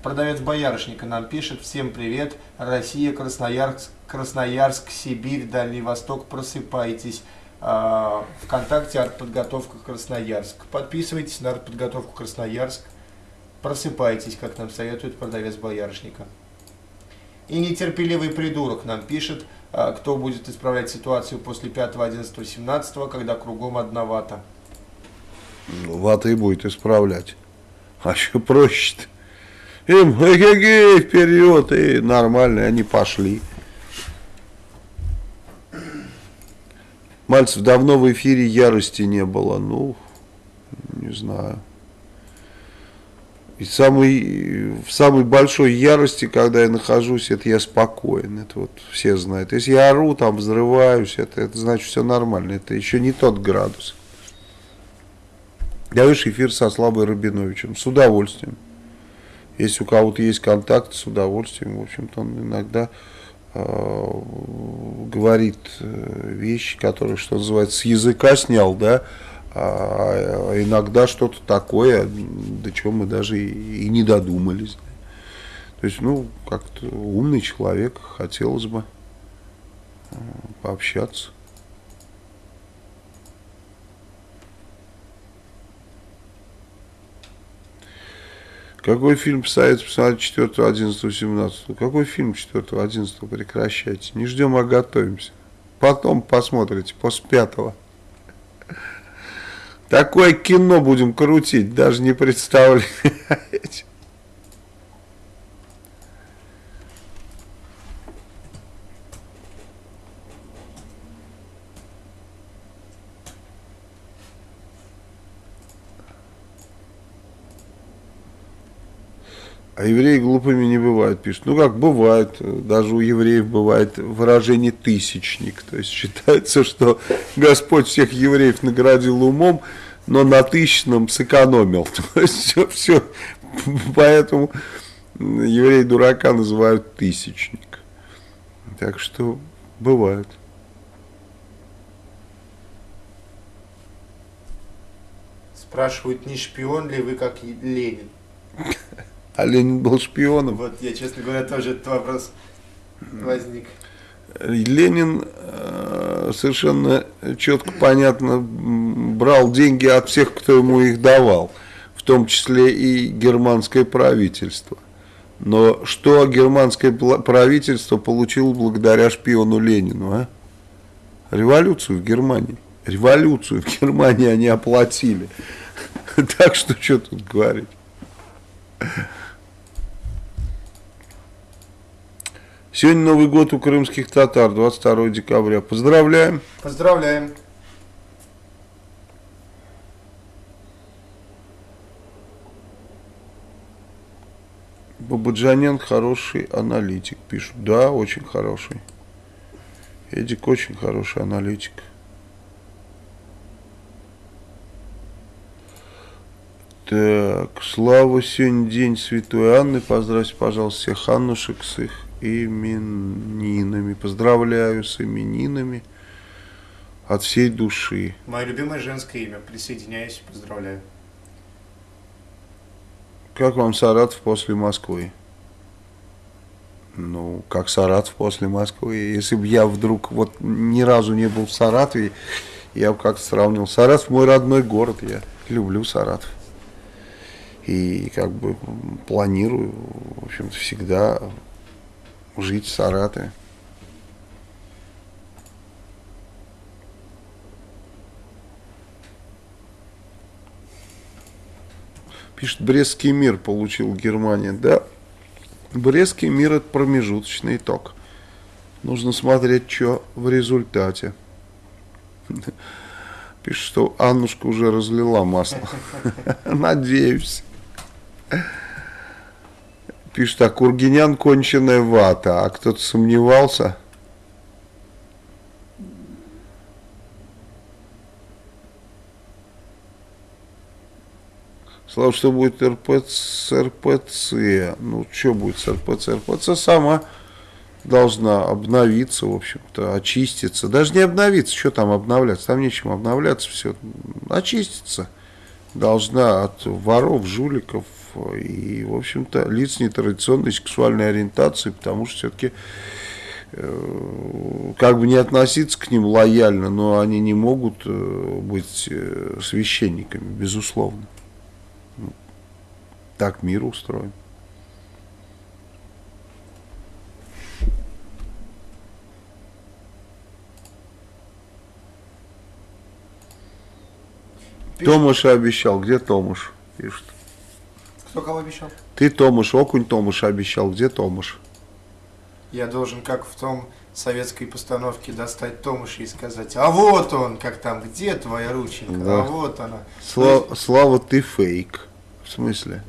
B: Продавец боярышника нам пишет. Всем привет. Россия, Красноярск, Красноярск, Сибирь, Дальний Восток. Просыпайтесь. А, Вконтакте артподготовка Красноярск. Подписывайтесь на артподготовку Красноярск. Просыпайтесь, как нам советует продавец боярышника. И нетерпеливый придурок нам пишет, кто будет исправлять ситуацию после 5, 11, 17, когда кругом одна вата.
A: Ну, вата и будет исправлять. А еще проще-то. Им, эгегей, вперед, и нормально, они пошли. Мальцев, давно в эфире ярости не было. Ну, не знаю. И самый, в самой большой ярости, когда я нахожусь, это я спокоен. Это вот все знают. Если я ору, там взрываюсь, это, это значит все нормально. Это еще не тот градус. Даешь эфир со Славой Рабиновичем. С удовольствием. Если у кого-то есть контакт, с удовольствием, в общем-то, он иногда э, говорит вещи, которые, что называется, с языка снял, да, а иногда что-то такое, до чего мы даже и, не додумались. То есть, ну, как-то умный человек, хотелось бы э, пообщаться. Какой фильм советуется посмотреть 4, 11, 17? Какой фильм 4, 11? Прекращайте. Не ждем, а готовимся. Потом посмотрите, после пятого. Такое кино будем крутить, даже не представляете. Евреи глупыми не бывают, пишут. Ну как, бывает. Даже у евреев бывает выражение «тысячник». То есть считается, что Господь всех евреев наградил умом, но на тысячном сэкономил. То есть все, все. Поэтому евреи дурака называют «тысячник». Так что бывает.
B: Спрашивают, не шпион ли вы, как Ленин?
A: А Ленин был шпионом.
B: Вот я, честно говоря, тоже этот вопрос возник.
A: Ленин э, совершенно четко, понятно брал деньги от всех, кто ему их давал, в том числе и германское правительство. Но что германское правительство получило благодаря шпиону Ленину? А? Революцию в Германии. Революцию в Германии они оплатили. Так что что тут говорить? Сегодня Новый год у крымских татар, 22 декабря. Поздравляем.
B: Поздравляем.
A: Бабаджанян хороший аналитик, пишут. Да, очень хороший. Эдик очень хороший аналитик. Так, Слава, сегодня день Святой Анны. Поздравьте, пожалуйста, всех Аннушек с их именинами. Поздравляю с именинами от всей души.
B: Мое любимое женское имя. Присоединяюсь, поздравляю.
A: Как вам Саратов после Москвы? Ну, как Саратов после Москвы. Если бы я вдруг вот ни разу не был в Саратове, я бы как-то сравнил. Саратов мой родной город, я люблю Саратов. И как бы планирую, в общем-то, всегда жить в Саратове. Пишет, Брестский мир получил Германия. Да, Брестский мир это промежуточный итог. Нужно смотреть, что в результате. Пишет, что Аннушка уже разлила масло. Надеюсь. Пишет, а Кургинян конченая вата. А кто-то сомневался? Слава, что будет РПЦ, РПЦ? Ну, что будет с РПЦ? РПЦ сама должна обновиться, в общем-то, очиститься. Даже не обновиться, что там обновляться? Там нечем обновляться, все. Очиститься должна от воров, жуликов, и, в общем-то, лиц нетрадиционной сексуальной ориентации, потому что все-таки э, как бы не относиться к ним лояльно, но они не могут э, быть э, священниками, безусловно. Ну, так мир устроен. Томаш обещал. Где Томаш? Пишет.
B: Кто кого обещал?
A: Ты Томаш, окунь Томаш обещал. Где Томаш?
B: Я должен, как в том советской постановке, достать Томаша и сказать, а вот он, как там, где твоя рученька, да. а вот она.
A: Слава, есть... Слава, ты фейк. В смысле?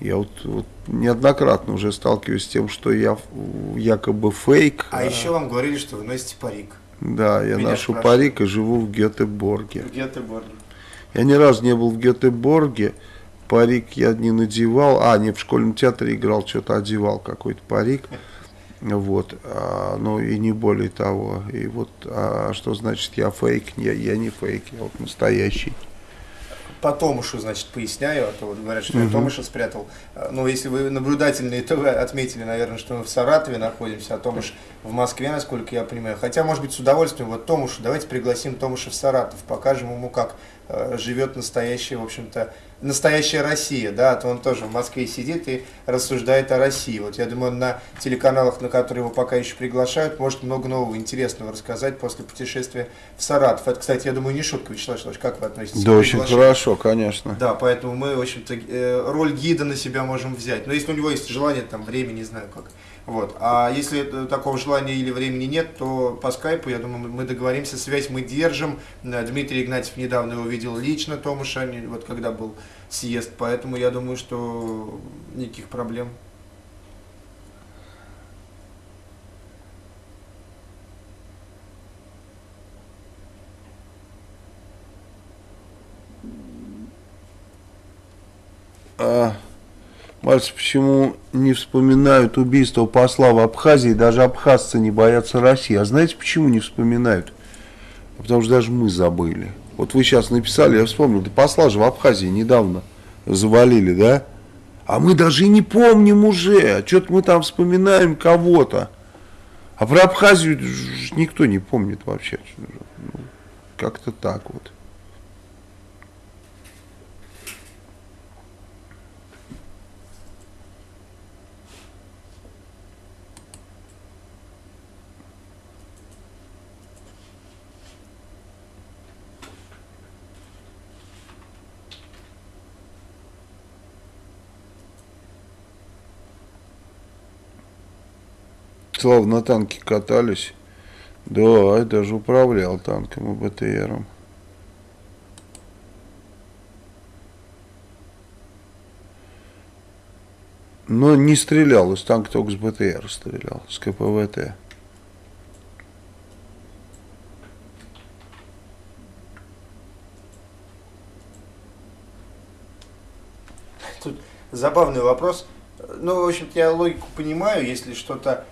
A: Я вот, вот неоднократно уже сталкиваюсь с тем, что я якобы фейк.
B: А, а... еще вам говорили, что вы носите парик.
A: Да, я Меня ношу спрашивают. парик и живу в Гетеборге.
B: В Гетеборге.
A: Я ни разу не был в Гетеборге, парик я не надевал. А, не, в школьном театре играл, что-то одевал какой-то парик. Вот, а, ну и не более того. И вот, а что значит я фейк? Я, я не фейк, я вот настоящий.
B: по Томушу, значит, поясняю, а то вот говорят, что я Томуша спрятал. А, Ну, если вы наблюдательные, то вы отметили, наверное, что мы в Саратове находимся, а Томуш в Москве, насколько я понимаю. Хотя, может быть, с удовольствием, вот Томушу, давайте пригласим Томуша в Саратов, покажем ему, как э, живет настоящая, в общем-то, настоящая Россия, да, а то он тоже в Москве сидит и рассуждает о России. Вот я думаю, на телеканалах, на которые его пока еще приглашают, может много нового интересного рассказать после путешествия в Саратов. Это, кстати, я думаю, не шутка, Вячеслав Вячеславович, как вы относитесь
A: Да,
B: к
A: очень
B: приглашению?
A: хорошо, конечно.
B: Да, поэтому мы, в общем-то, э, роль гида на себя можем взять. Но если у него есть желание, там, время, не знаю как. Вот. А если такого желания или времени нет, то по скайпу, я думаю, мы договоримся, связь мы держим. Э, Дмитрий Игнатьев недавно его видел лично, Томаша, вот когда был съезд, поэтому я думаю, что никаких проблем.
A: А, Мальцы, почему не вспоминают убийство посла в Абхазии? Даже абхазцы не боятся России. А знаете, почему не вспоминают? Потому что даже мы забыли. Вот вы сейчас написали, я вспомнил, да посла же в Абхазии недавно завалили, да? А мы даже и не помним уже. Что-то мы там вспоминаем кого-то. А про Абхазию никто не помнит вообще. Ну, Как-то так вот. Слава, на танке катались. Да, я даже управлял танком и БТРом. Но не стрелял, из танка только с БТР стрелял, с КПВТ.
B: Тут забавный вопрос. Ну, в общем-то, я логику понимаю, если что-то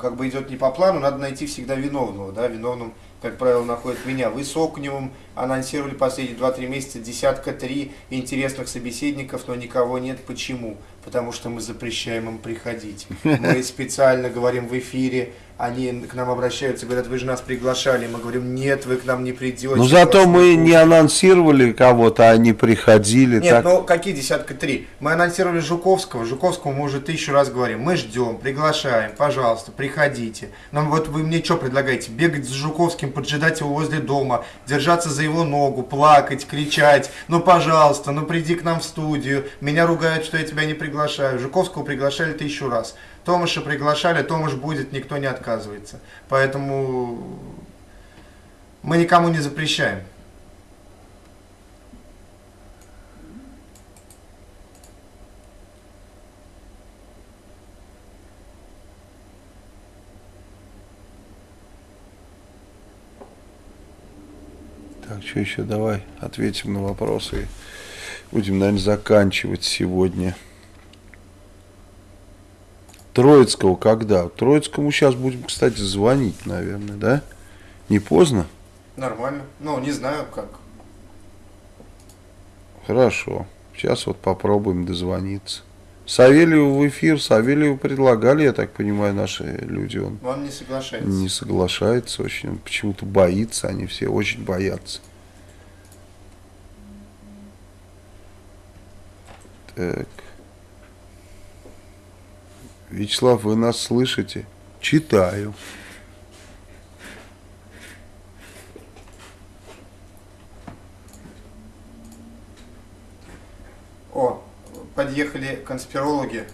B: как бы идет не по плану, надо найти всегда виновного, да, виновным, как правило, находят меня. Вы с Окуневым анонсировали последние 2-3 месяца десятка три интересных собеседников, но никого нет. Почему? Потому что мы запрещаем им приходить. Мы специально говорим в эфире, они к нам обращаются, говорят, вы же нас приглашали. Мы говорим, нет, вы к нам не придете.
A: Но зато
B: вас
A: мы
B: не
A: анонсировали кого-то, они приходили.
B: нет,
A: так.
B: ну какие десятка три? Мы анонсировали Жуковского. Жуковскому мы уже тысячу раз говорим. Мы ждем, приглашаем, пожалуйста, приходите. Нам вот вы мне что предлагаете? Бегать с Жуковским, поджидать его возле дома, держаться за его ногу, плакать, кричать. Ну, пожалуйста, ну приди к нам в студию. Меня ругают, что я тебя не приглашаю. Жуковского приглашали тысячу раз. Томаша приглашали, Томаш будет, никто не отказывается. Поэтому мы никому не запрещаем.
A: Так, что еще? Давай ответим на вопросы будем, наверное, заканчивать сегодня. Троицкого когда? Троицкому сейчас будем, кстати, звонить, наверное, да? Не поздно?
B: Нормально. Ну, не знаю как.
A: Хорошо. Сейчас вот попробуем дозвониться. Савельеву в эфир. Савельеву предлагали, я так понимаю, наши люди. Он
B: Он не соглашается.
A: не соглашается очень. Он почему-то боится. Они все очень боятся. Так. Вячеслав, вы нас слышите? Читаю.
B: О, подъехали конспирологи.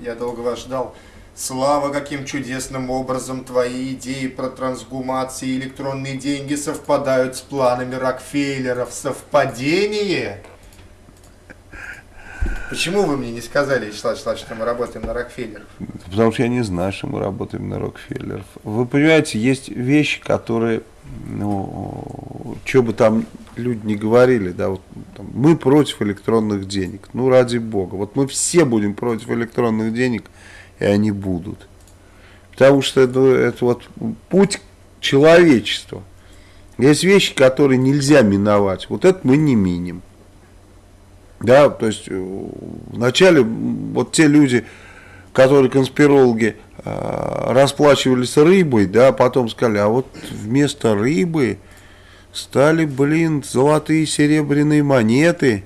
B: Я долго вас ждал. Слава, каким чудесным образом твои идеи про трансгумации и электронные деньги совпадают с планами Рокфеллеров. Совпадение? Почему вы мне не сказали, Вячеслав Вячеславович, что мы работаем на Рокфеллеров?
A: Потому что я не знаю, что мы работаем на Рокфеллеров. Вы понимаете, есть вещи, которые, ну, что бы там люди не говорили, да, вот там мы против электронных денег. Ну, ради бога. Вот мы все будем против электронных денег, и они будут. Потому что это, это вот путь человечества. Есть вещи, которые нельзя миновать. Вот это мы не миним. Да, то есть э, вначале вот те люди, которые конспирологи э, расплачивались рыбой, да, потом сказали, а вот вместо рыбы стали, блин, золотые серебряные монеты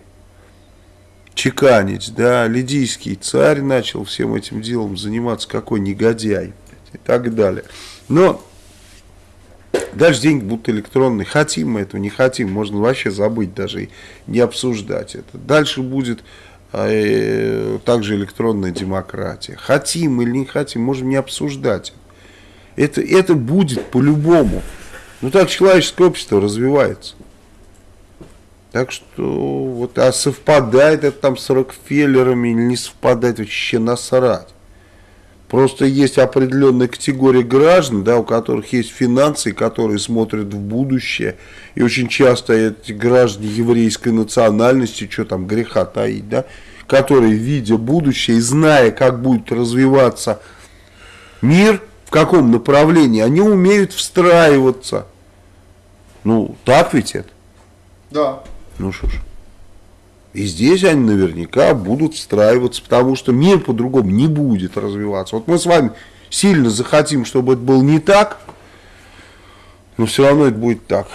A: чеканить, да, лидийский царь начал всем этим делом заниматься, какой негодяй и так далее. Но Дальше деньги будут электронные. Хотим мы этого, не хотим. Можно вообще забыть даже и не обсуждать это. Дальше будет э, также электронная демократия. Хотим или не хотим, можем не обсуждать. Это, это будет по-любому. Ну так человеческое общество развивается. Так что вот, а совпадает это там с Рокфеллерами или не совпадает, вообще насрать. Просто есть определенная категория граждан, да, у которых есть финансы, которые смотрят в будущее. И очень часто эти граждане еврейской национальности, что там греха таить, да, которые, видя будущее и зная, как будет развиваться мир, в каком направлении, они умеют встраиваться. Ну, так ведь это?
B: Да.
A: Ну что ж. И здесь они наверняка будут встраиваться, потому что мир по-другому не будет развиваться. Вот мы с вами сильно захотим, чтобы это было не так, но все равно это будет так.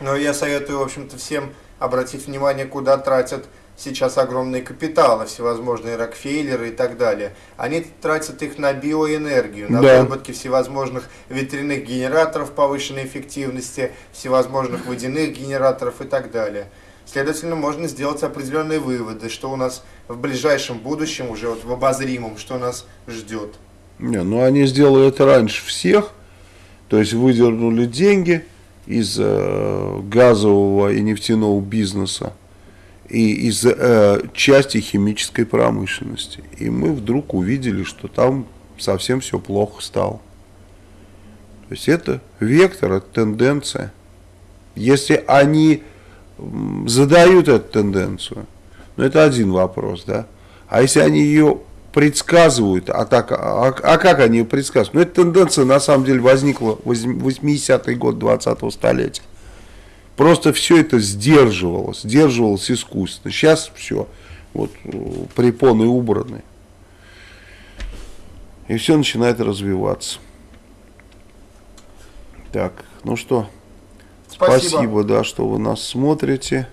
B: Но я советую, в общем-то, всем обратить внимание, куда тратят сейчас огромные капиталы, всевозможные Рокфеллеры и так далее. Они тратят их на биоэнергию, на
A: Да.
B: выработки всевозможных ветряных генераторов повышенной эффективности, всевозможных водяных генераторов и так далее. Следовательно, можно сделать определенные выводы, что у нас в ближайшем будущем, уже вот в обозримом, что нас ждет.
A: Не, ну они сделали это раньше всех, то есть выдернули деньги из э, газового и нефтяного бизнеса и из э, части химической промышленности. И мы вдруг увидели, что там совсем все плохо стало. То есть это вектор, это тенденция. Если они задают эту тенденцию, ну это один вопрос, да. А если они ее предсказывают, а, так, а, а как они ее предсказывают? Ну, эта тенденция на самом деле возникла в 80-й год 20-го столетия. Просто все это сдерживалось, сдерживалось искусственно. Сейчас все, вот э, препоны убраны. И все начинает развиваться. Так, ну что, Спасибо, да, что вы нас смотрите.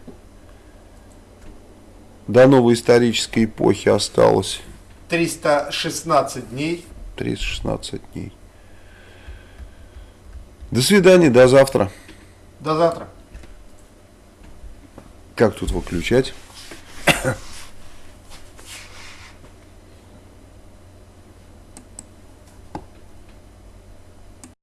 A: До новой исторической эпохи осталось
B: 316 дней.
A: 316 дней. До свидания, до завтра.
B: До завтра.
A: Как тут выключать?